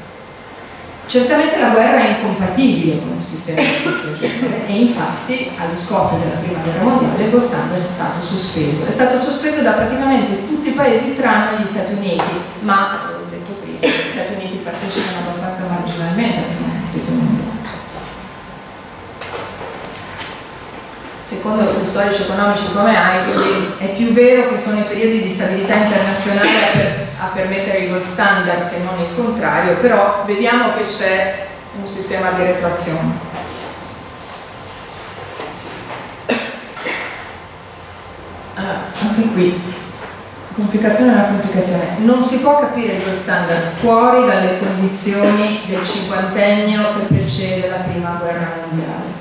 Certamente la guerra è incompatibile con un sistema di questo genere e infatti allo scoppio della prima guerra mondiale gold standard è stato sospeso. È stato sospeso da praticamente tutti i paesi tranne gli Stati Uniti, ma, ho detto prima, gli Stati Uniti partecipano abbastanza marginalmente al secondo gli storici economici come quindi è più vero che sono i periodi di stabilità internazionale a, per, a permettere gold standard che non il contrario, però vediamo che c'è un sistema di retroazione. Ah, anche qui, complicazione è una complicazione. Non si può capire gold standard fuori dalle condizioni del cinquantennio che precede la prima guerra mondiale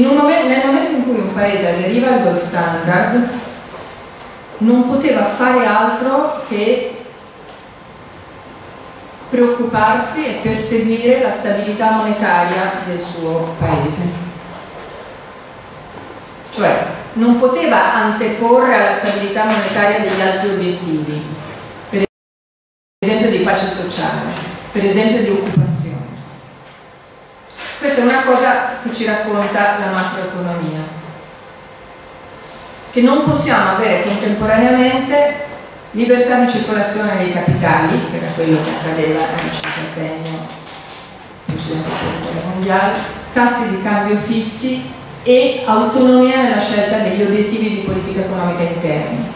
momento, nel momento in cui un paese aderiva al gold standard non poteva fare altro che preoccuparsi e perseguire la stabilità monetaria del suo paese. Cioè non poteva anteporre alla stabilità monetaria degli altri obiettivi, per esempio di pace sociale, per esempio di occupazione questa è una cosa che ci racconta la macroeconomia, che non possiamo avere contemporaneamente libertà di circolazione dei capitali, che era quello che accadeva nel cinquantennio precedente mondiale, tassi di cambio fissi e autonomia nella scelta degli obiettivi di politica economica interni.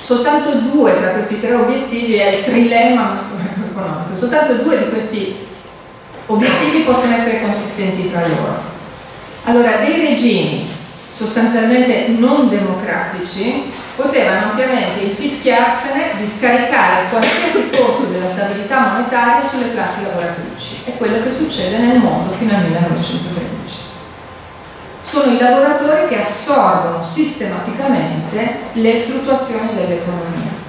Soltanto due tra questi tre obiettivi è il trilemma macroeconomico, soltanto due di questi obiettivi possono essere consistenti fra loro. Allora, dei regimi sostanzialmente non democratici potevano ampiamente infischiarsene di scaricare qualsiasi costo della stabilità monetaria sulle classi lavoratrici. È quello che succede nel mondo fino al 1913. Sono i lavoratori che assorbono sistematicamente le fluttuazioni dell'economia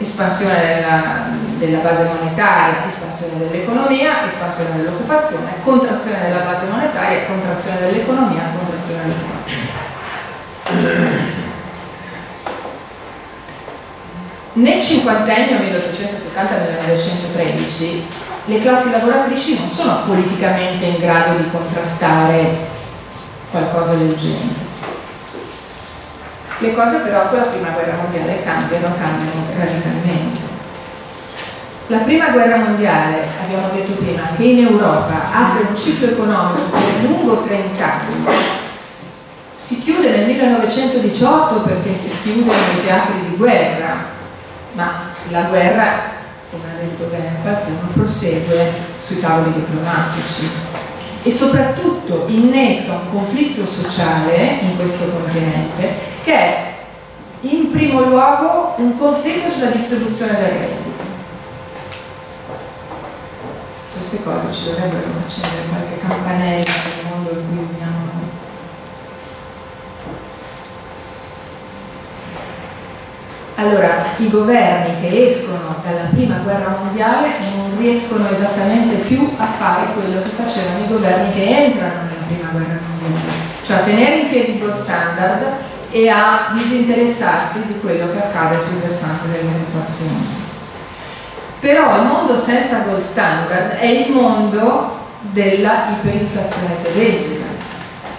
espansione della, della, base monetaria, espansione dell'economia, espansione dell'occupazione, contrazione della base monetaria, contrazione dell'economia, contrazione dell'occupazione. Nel cinquantennio 1870-1913 le classi lavoratrici non sono politicamente in grado di contrastare qualcosa del genere. Le cose però con la prima guerra mondiale cambiano, cambiano radicalmente. La prima guerra mondiale, abbiamo detto prima, che in Europa apre un ciclo economico per lungo 30 anni si chiude nel 1918 perché si chiudono i teatri di guerra, ma la guerra, come ha detto bene qualcuno, prosegue sui tavoli diplomatici e soprattutto innesca un conflitto sociale in questo continente che è in primo luogo un conflitto sulla distribuzione del reddito. Queste cose ci dovrebbero accendere qualche campanella nel mondo in cui viviamo Allora, i governi che escono dalla prima guerra mondiale non riescono esattamente più a fare quello che facevano i governi che entrano nella prima guerra mondiale, cioè a tenere in piedi gold standard e a disinteressarsi di quello che accade sul versante dell'occupazione. Però il mondo senza gold standard è il mondo della iperinflazione tedesca.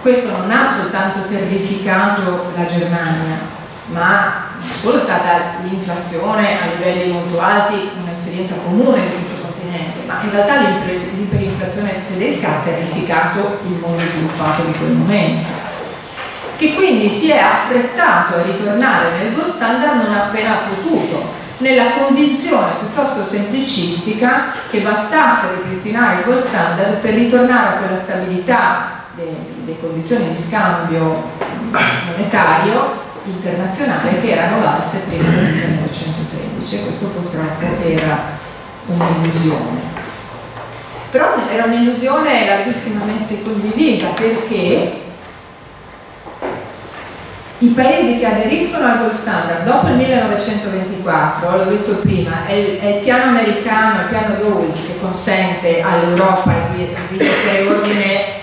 Questo non ha soltanto terrificato la Germania, ma solo è stata l'inflazione a livelli molto alti un'esperienza comune di questo continente, ma in realtà l'iperinflazione tedesca ha terrificato il mondo sviluppato di quel momento che quindi si è affrettato a ritornare nel gold standard non appena potuto, nella convinzione piuttosto semplicistica che bastasse ripristinare il gold standard per ritornare a quella stabilità delle condizioni di scambio monetario internazionale che erano valse prima del 1913 e questo purtroppo era un'illusione. Però era un'illusione larghissimamente condivisa perché i paesi che aderiscono al gold standard dopo il 1924, l'ho detto prima, è il, è il, piano americano, il piano Dawes che consente all'Europa di rimettere ordine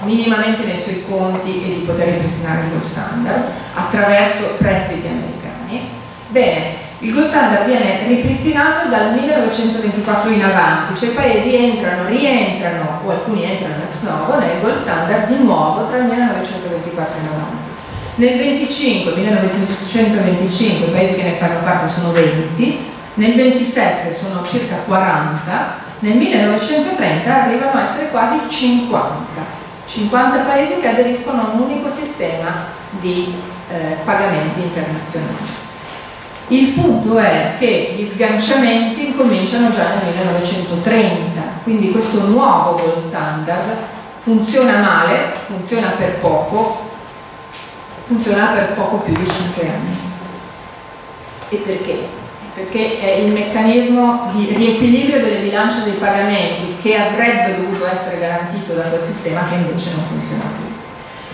minimamente nei suoi conti e di poter ripristinare il gold standard attraverso prestiti americani. Bene, il gold standard viene ripristinato dal 1924 in avanti, cioè i paesi entrano, rientrano o alcuni entrano ex novo nel gold standard di nuovo tra il 1924 in avanti. Nel 25, 1925 i paesi che ne fanno parte sono 20, nel 27 sono circa 40, nel 1930 arrivano a essere quasi 50. 50 paesi che aderiscono a un unico sistema di eh, pagamenti internazionali. Il punto è che gli sganciamenti incominciano già nel 1930, quindi questo nuovo gold standard funziona male, funziona per poco, funziona per poco più di 5 anni. E perché? Perché è il meccanismo di riequilibrio delle bilance dei pagamenti che avrebbe dovuto essere garantito da quel sistema che invece non funziona più.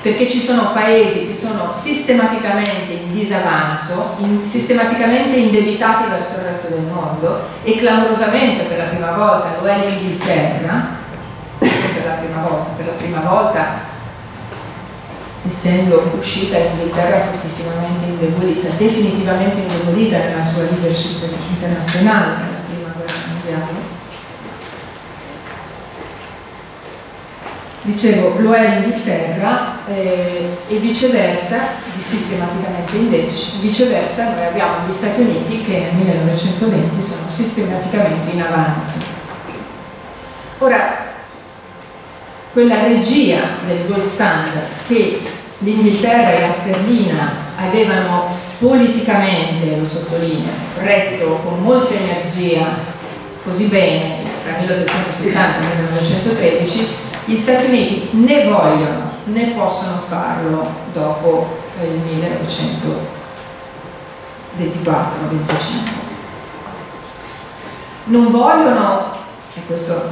Perché ci sono paesi che sono sistematicamente in disavanzo, in, sistematicamente indebitati verso il resto del mondo e clamorosamente per la prima volta lo è l'Inghilterra, per la prima volta, per la prima volta essendo uscita l'Inghilterra fortissimamente indebolita, definitivamente indebolita nella sua leadership internazionale nella prima guerra mondiale. Dicevo, lo è l'Inghilterra eh, e viceversa, sistematicamente in deficit, viceversa noi abbiamo gli Stati Uniti che nel 1920 sono sistematicamente in avanzo. Ora, quella regia del gold standard che l'Inghilterra e la sterlina avevano politicamente, lo sottolineo, retto con molta energia così bene tra 1870 e 1913, gli Stati Uniti né vogliono né possono farlo dopo il 1924-25. Non vogliono e questo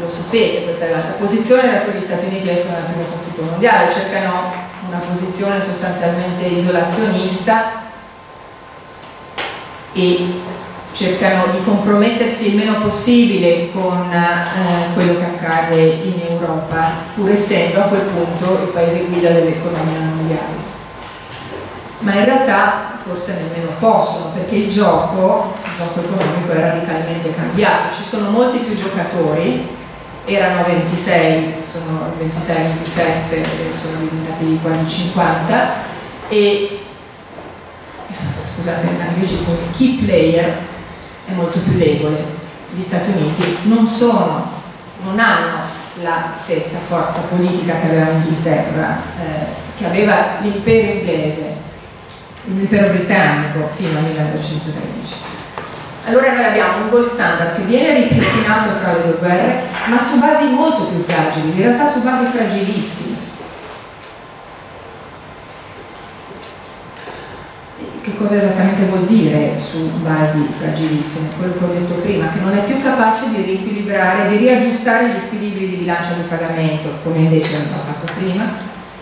lo sapete, questa è la posizione da cui gli Stati Uniti escono dal primo conflitto mondiale, cercano una posizione sostanzialmente isolazionista e cercano di compromettersi il meno possibile con eh, quello che accade in Europa, pur essendo a quel punto il paese guida dell'economia mondiale. ma in realtà forse nemmeno possono perché il gioco, gioco economico è radicalmente cambiato, ci sono molti più giocatori, erano 26, sono 26-27, sono diventati quasi 50 e scusate l'anglicismo, il key player è molto più debole. Gli Stati Uniti non sono, non hanno la stessa forza politica che aveva l'Inghilterra, eh, che aveva l'impero inglese, l'impero britannico fino al 1913. Allora noi abbiamo un gold standard che viene ripristinato fra le due guerre, ma su basi molto più fragili, in realtà su basi fragilissime. Che cosa esattamente vuol dire su basi fragilissime? Quello che ho detto prima, che non è più capace di riequilibrare, di riaggiustare gli squilibri di bilancio di pagamento, come invece aveva fatto prima,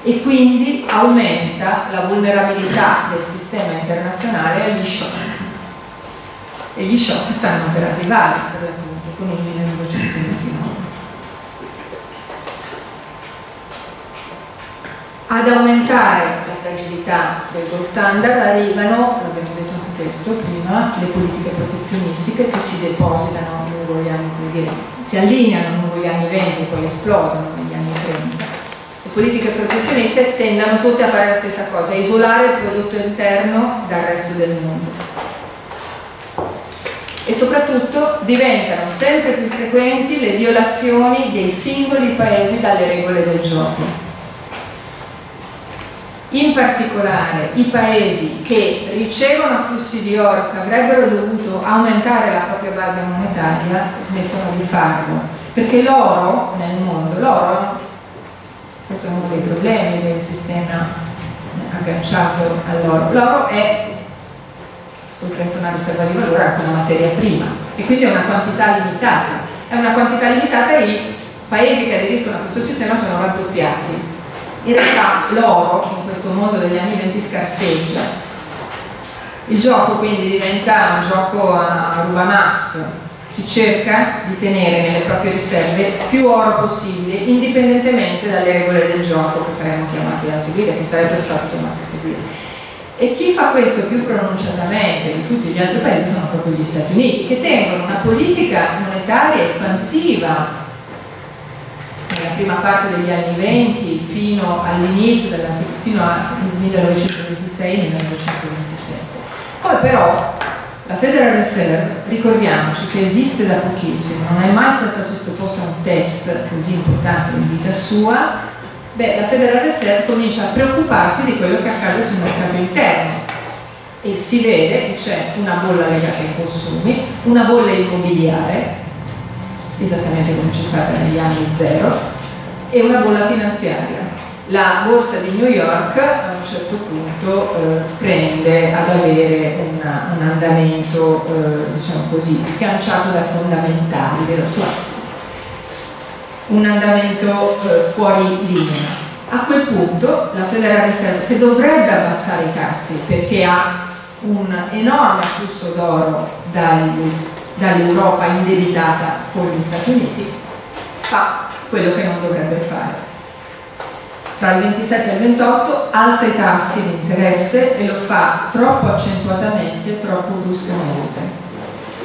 e quindi aumenta la vulnerabilità del sistema internazionale agli shock. E gli shock stanno per arrivare, per l'appunto, con il 1929. Ad aumentare la fragilità del gold standard arrivano, l'abbiamo detto anche questo prima, le politiche protezionistiche che si depositano lungo gli anni, dire, si allineano lungo gli anni 20 e poi esplodono negli anni 30. Le politiche protezioniste tendono tutte a fare la stessa cosa, isolare il prodotto interno dal resto del mondo. E soprattutto diventano sempre più frequenti le violazioni dei singoli paesi dalle regole del gioco. In particolare i paesi che ricevono flussi di oro che avrebbero dovuto aumentare la propria base monetaria smettono di farlo perché l'oro nel mondo, l'oro questo è uno dei problemi del sistema agganciato all'oro l'oro è essere una riserva di valore anche una materia prima e quindi è una quantità limitata è una quantità limitata e i paesi che aderiscono a questo sistema sono raddoppiati in realtà l'oro in questo mondo degli anni 20 scarseggia. Il gioco quindi diventa un gioco a rubamass, si cerca di tenere nelle proprie riserve più oro possibile, indipendentemente dalle regole del gioco che saremmo chiamati a seguire, che sarebbero stati chiamati a seguire. E chi fa questo più pronunciatamente di tutti gli altri paesi sono proprio gli Stati Uniti, che tengono una politica monetaria espansiva nella prima parte degli anni 20 fino all'inizio, fino al 1926-1927. Poi però la Federal Reserve, ricordiamoci che esiste da pochissimo, non è mai stata sottoposta a un test così importante in vita sua, beh, la Federal Reserve comincia a preoccuparsi di quello che accade sul mercato interno e si vede che c'è una bolla legata ai consumi, una bolla immobiliare esattamente come c'è stata negli anni zero, e una bolla finanziaria. La borsa di New York a un certo punto eh, prende ad avere una, un andamento, eh, diciamo così, sganciato da fondamentali, suo un andamento eh, fuori linea. A quel punto la Federal Reserve, che dovrebbe abbassare i tassi perché ha un enorme afflusso d'oro dall'Europa indebitata con gli Stati Uniti, fa quello che non dovrebbe fare. Tra il 27 e il 28 alza i tassi di interesse e lo fa troppo accentuatamente, troppo bruscamente.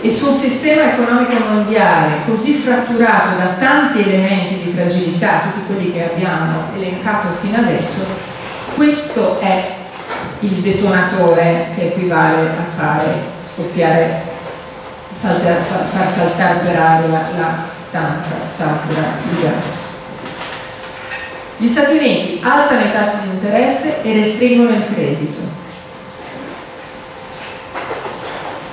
E su un sistema economico mondiale così fratturato da tanti elementi di fragilità, tutti quelli che abbiamo elencato fino adesso, questo è il detonatore che equivale a fare scoppiare, saltare, far saltare per aria la sostanza satura di gas. Gli Stati Uniti alzano i tassi di interesse e restringono il credito.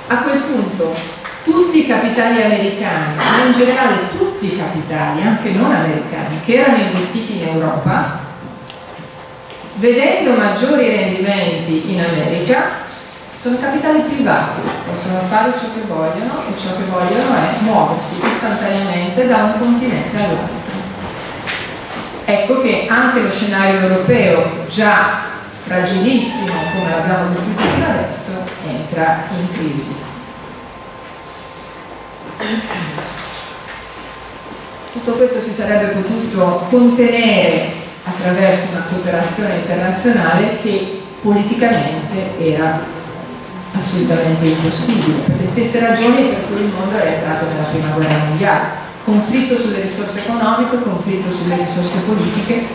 A quel punto tutti i capitali americani, ma in generale tutti i capitali, anche non americani, che erano investiti in Europa, vedendo maggiori rendimenti in America, sono capitali privati, possono fare ciò che vogliono e ciò che vogliono è muoversi istantaneamente da un continente all'altro. Ecco che anche lo scenario europeo, già fragilissimo come l'abbiamo descritto fino adesso, entra in crisi. Tutto questo si sarebbe potuto contenere attraverso una cooperazione internazionale che politicamente era assolutamente impossibile, per le stesse ragioni per cui il mondo era entrato nella prima guerra mondiale. Conflitto sulle risorse economiche, conflitto sulle risorse politiche,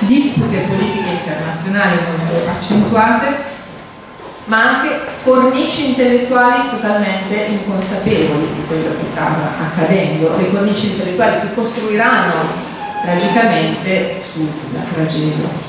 dispute politiche internazionali molto accentuate, ma anche cornici intellettuali totalmente inconsapevoli di quello che stava accadendo. Le cornici intellettuali si costruiranno tragicamente sulla tragedia.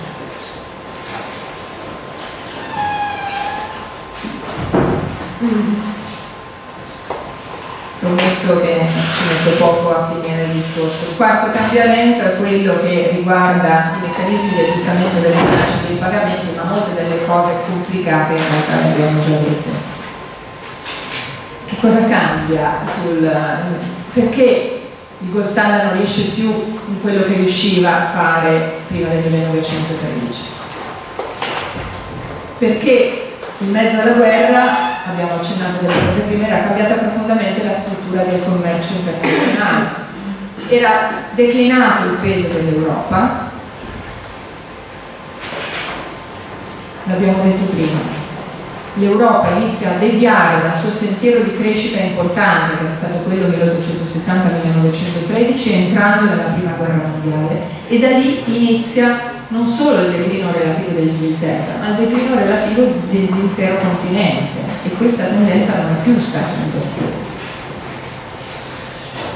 Prometto che ci metto poco a finire il discorso. Il quarto cambiamento è quello che riguarda i meccanismi di aggiustamento delle bilanci dei pagamenti, ma molte delle cose complicate in realtà le abbiamo già dette. Che cosa cambia sul perché il gold non riesce più in quello che riusciva a fare prima del 1913? Perché in mezzo alla guerra abbiamo accennato delle cose prima, era cambiata profondamente la struttura del commercio internazionale. Era declinato il peso dell'Europa, l'abbiamo detto prima, l'Europa inizia a deviare dal suo sentiero di crescita importante, che è stato quello 1870-1913, entrando nella prima guerra mondiale e da lì inizia non solo il declino relativo dell'Inghilterra, ma il declino relativo dell'intero continente e questa tendenza non è più stata invertita.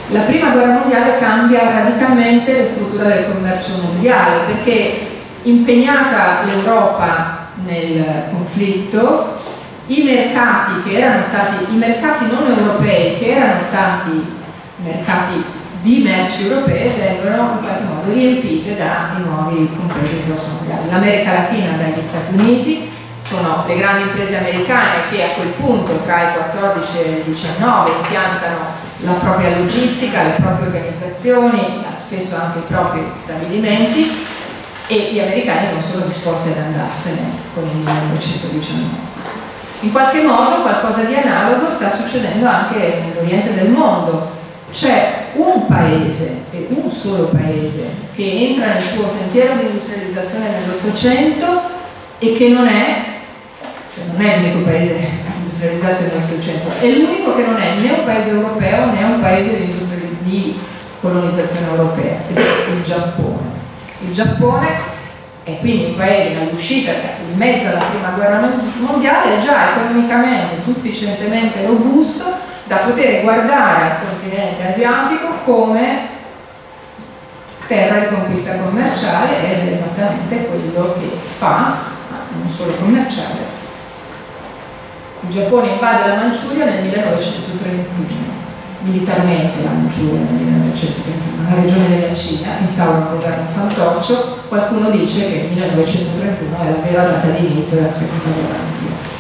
La prima guerra mondiale cambia radicalmente la struttura del commercio mondiale perché impegnata l'Europa nel conflitto, i mercati che erano stati, i mercati non europei che erano stati mercati di merci europee vengono in qualche modo riempite dai nuovi competitor mondiali. L'America Latina dagli Stati Uniti, sono le grandi imprese americane che a quel punto tra il 14 e il 19 impiantano la propria logistica, le proprie organizzazioni, spesso anche i propri stabilimenti e gli americani non sono disposti ad andarsene con il 1919. In qualche modo qualcosa di analogo sta succedendo anche nell'Oriente del mondo. C'è un paese, e un solo paese, che entra nel suo sentiero di industrializzazione nell'Ottocento e che non è cioè non è l'unico paese a industrializzarsi nel nostro centro, è l'unico che non è né un paese europeo né un paese di, di colonizzazione europea, è il Giappone. Il Giappone è quindi un paese all'uscita in mezzo alla prima guerra mondiale già economicamente sufficientemente robusto da poter guardare al continente asiatico come terra di conquista commerciale ed è esattamente quello che fa, non solo commerciale, il Giappone invade la Manciuria nel 1931, militarmente la Manciuria nel 1931, una regione della Cina, instaura un governo fantoccio, qualcuno dice che il 1931 è la vera data di inizio della seconda guerra mondiale.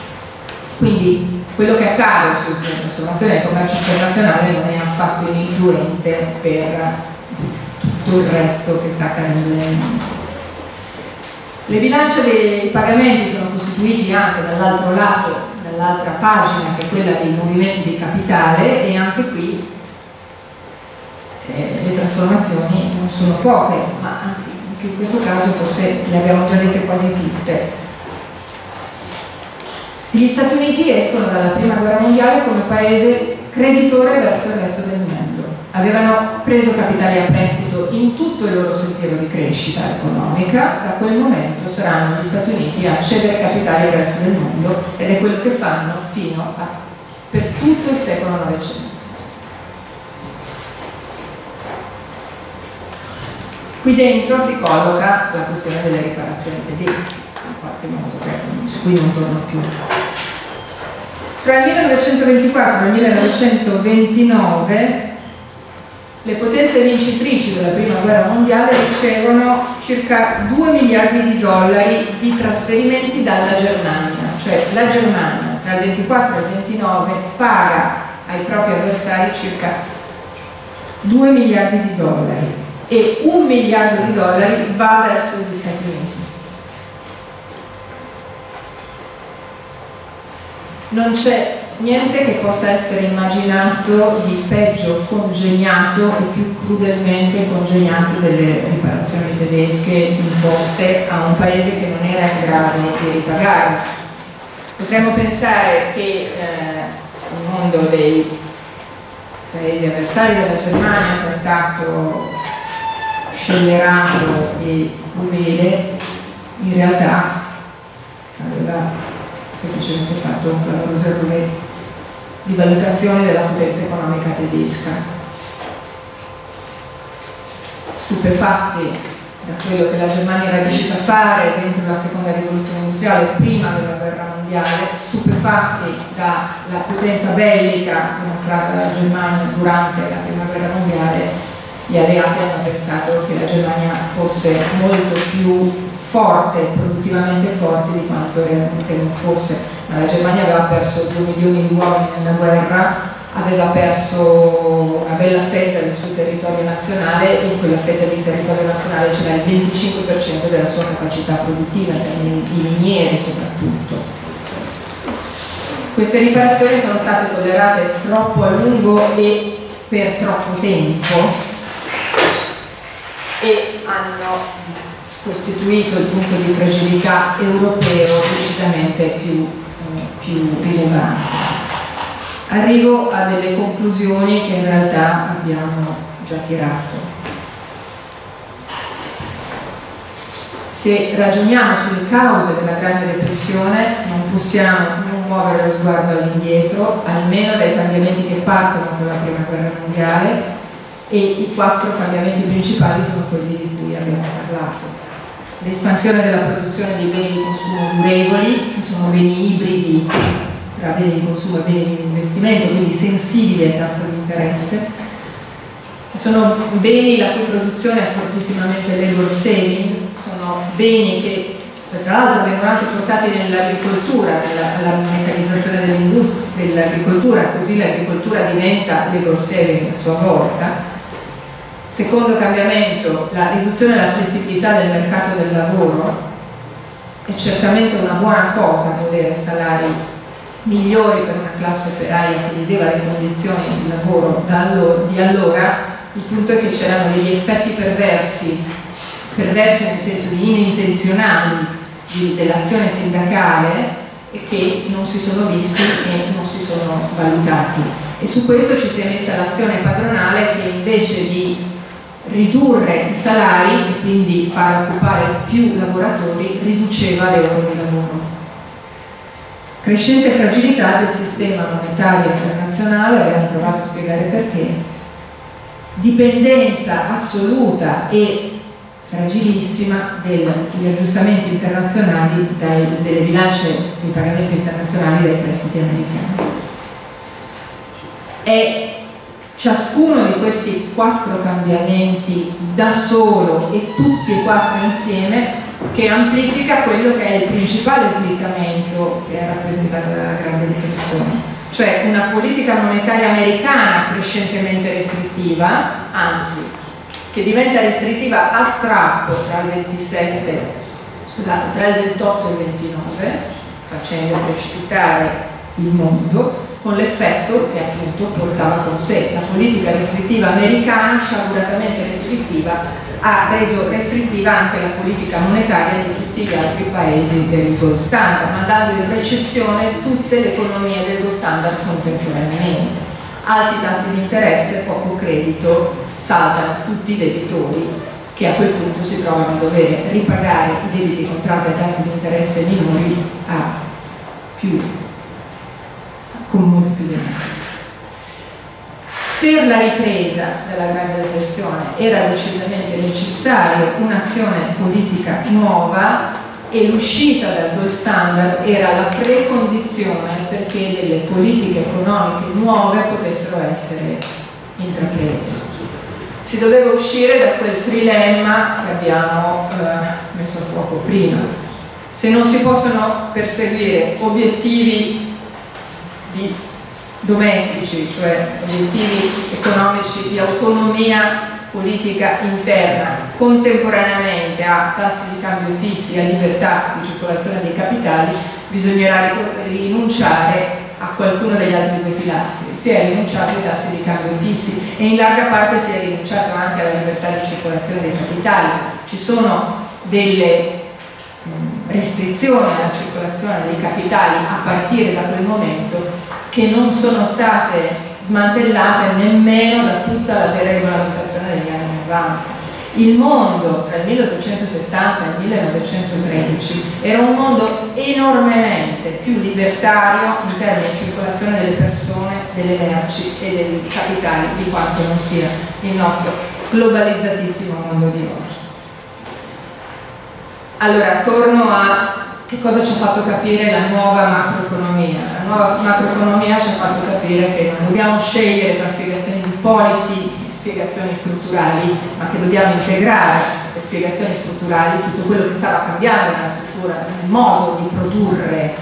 Quindi quello che accade sulla trasformazione del commercio internazionale non è affatto ininfluente per tutto il resto che sta accadendo nel mondo. Le bilance dei pagamenti sono costituiti anche dall'altro lato dall'altra pagina che è quella dei movimenti di capitale e anche qui eh, le trasformazioni non sono poche, ma anche in questo caso forse le abbiamo già dette quasi tutte. Gli Stati Uniti escono dalla prima guerra mondiale come paese creditore verso il resto del mondo. Avevano preso capitali a prestito in tutto il loro sentiero di crescita economica, da quel momento saranno gli Stati Uniti a cedere capitali al resto del mondo ed è quello che fanno fino a per tutto il secolo Novecento. Qui dentro si colloca la questione delle riparazioni tedesche, qualche modo, su cui non torno più. Tra il 1924 e il 1929 le potenze vincitrici della prima guerra mondiale ricevono circa 2 miliardi di dollari di trasferimenti dalla Germania, cioè la Germania tra il 24 e il 29 paga ai propri avversari circa 2 miliardi di dollari e un miliardo di dollari va verso gli Stati Uniti. Non c'è niente che possa essere immaginato di peggio congegnato e più crudelmente congegnato delle riparazioni tedesche imposte a un paese che non era in grado di ripagare. Potremmo pensare che eh, il mondo dei paesi avversari della Germania sia stato scellerato e crudele, in realtà aveva semplicemente fatto un clamoroso errore di valutazione della potenza economica tedesca. Stupefatti da quello che la Germania era riuscita a fare dentro la seconda rivoluzione industriale prima della guerra mondiale, stupefatti dalla potenza bellica dimostrata dalla Germania durante la prima guerra mondiale, gli alleati hanno pensato che la Germania fosse molto più forte, produttivamente forte di quanto realmente non fosse. Ma la Germania aveva perso 2 milioni di uomini nella guerra, aveva perso una bella fetta del suo territorio nazionale e in quella fetta di territorio nazionale c'era il 25% della sua capacità produttiva, in termini di miniere soprattutto. Queste riparazioni sono state tollerate troppo a lungo e per troppo tempo e hanno costituito il punto di fragilità europeo decisamente più, eh, più rilevante. Arrivo a delle conclusioni che in realtà abbiamo già tirato. Se ragioniamo sulle cause della Grande Depressione non possiamo non muovere lo sguardo all'indietro, almeno dai cambiamenti che partono con la Prima Guerra Mondiale e i quattro cambiamenti principali sono quelli di cui abbiamo parlato l'espansione della produzione dei beni di consumo durevoli, che sono beni ibridi tra beni di consumo e beni di investimento, quindi sensibili ai tassi di interesse, che sono beni la cui produzione è fortissimamente labor saving, sono beni che tra l'altro vengono anche portati nell'agricoltura, alla meccanizzazione dell'agricoltura, così l'agricoltura diventa labor saving a sua volta Secondo cambiamento, la riduzione della flessibilità del mercato del lavoro è certamente una buona cosa volere salari migliori per una classe operaia che viveva le condizioni di lavoro di allora, il punto è che c'erano degli effetti perversi, perversi nel senso di inintenzionali dell'azione sindacale e che non si sono visti e non si sono valutati. E su questo ci si è messa l'azione padronale che invece di ridurre i salari e quindi far occupare più lavoratori riduceva le ore di lavoro. Crescente fragilità del sistema monetario internazionale, abbiamo provato a spiegare perché, dipendenza assoluta e fragilissima degli aggiustamenti internazionali dai, delle bilance dei pagamenti internazionali dai prestiti americani. È ciascuno di questi quattro cambiamenti da solo e tutti e quattro insieme che amplifica quello che è il principale slittamento che è rappresentato dalla grande depressione. Cioè una politica monetaria americana crescentemente restrittiva anzi che diventa restrittiva a strappo tra il 27 scusate, tra il 28 e il 29 facendo precipitare il mondo con l'effetto che appunto portava con sé la politica restrittiva americana, sciaguratamente restrittiva, ha reso restrittiva anche la politica monetaria di tutti gli altri paesi del gold standard, mandando in recessione tutte le economie del gold standard contemporaneamente. Alti tassi di interesse, poco credito, saltano tutti i debitori che a quel punto si trovano a dover ripagare i debiti contratti a tassi di interesse minori a più con molti denaro. Per la ripresa della Grande Depressione era decisamente necessaria un'azione politica nuova e l'uscita dal gold standard era la precondizione perché delle politiche economiche nuove potessero essere intraprese. Si doveva uscire da quel trilemma che abbiamo eh, messo a fuoco prima. Se non si possono perseguire obiettivi di domestici, cioè obiettivi economici di autonomia politica interna contemporaneamente a tassi di cambio fissi a libertà di circolazione dei capitali, bisognerà rinunciare a qualcuno degli altri due pilastri, si è rinunciato ai tassi di cambio fissi e in larga parte si è rinunciato anche alla libertà di circolazione dei capitali. Ci sono delle restrizioni alla circolazione dei capitali a partire da quel momento che non sono state smantellate nemmeno da tutta la deregolamentazione degli anni 90. Il mondo tra il 1870 e il 1913 era un mondo enormemente più libertario in termini di circolazione delle persone, delle merci e dei capitali di quanto non sia il nostro globalizzatissimo mondo di oggi. Allora, torno a che cosa ci ha fatto capire la nuova macroeconomia. La nuova macroeconomia ci ha fatto capire che non dobbiamo scegliere tra spiegazioni di policy e spiegazioni strutturali, ma che dobbiamo integrare le spiegazioni strutturali, tutto quello che stava cambiando nella struttura, nel modo di produrre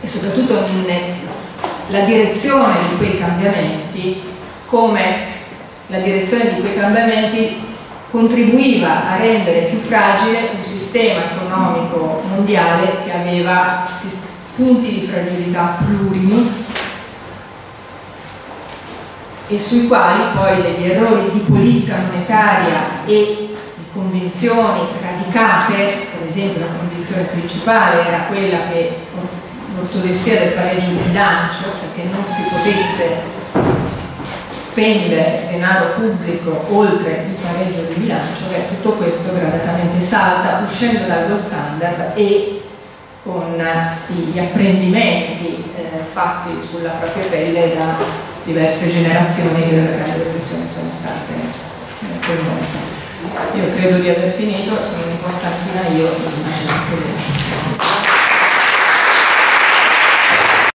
e soprattutto nella direzione di quei cambiamenti, come la direzione di quei cambiamenti contribuiva a rendere più fragile un sistema economico mondiale che aveva punti di fragilità plurimi e sui quali poi degli errori di politica monetaria e di convinzioni radicate, per esempio la convinzione principale era quella che l'ortodossia del pareggio di bilancio, cioè che non si potesse spendere denaro pubblico oltre il pareggio di bilancio, beh, tutto questo gradatamente salta uscendo dallo standard e con gli apprendimenti eh, fatti sulla propria pelle da diverse generazioni che dalla grande depressione sono state eh, coinvolte. Io credo di aver finito, sono un po' stanchina io, immagino che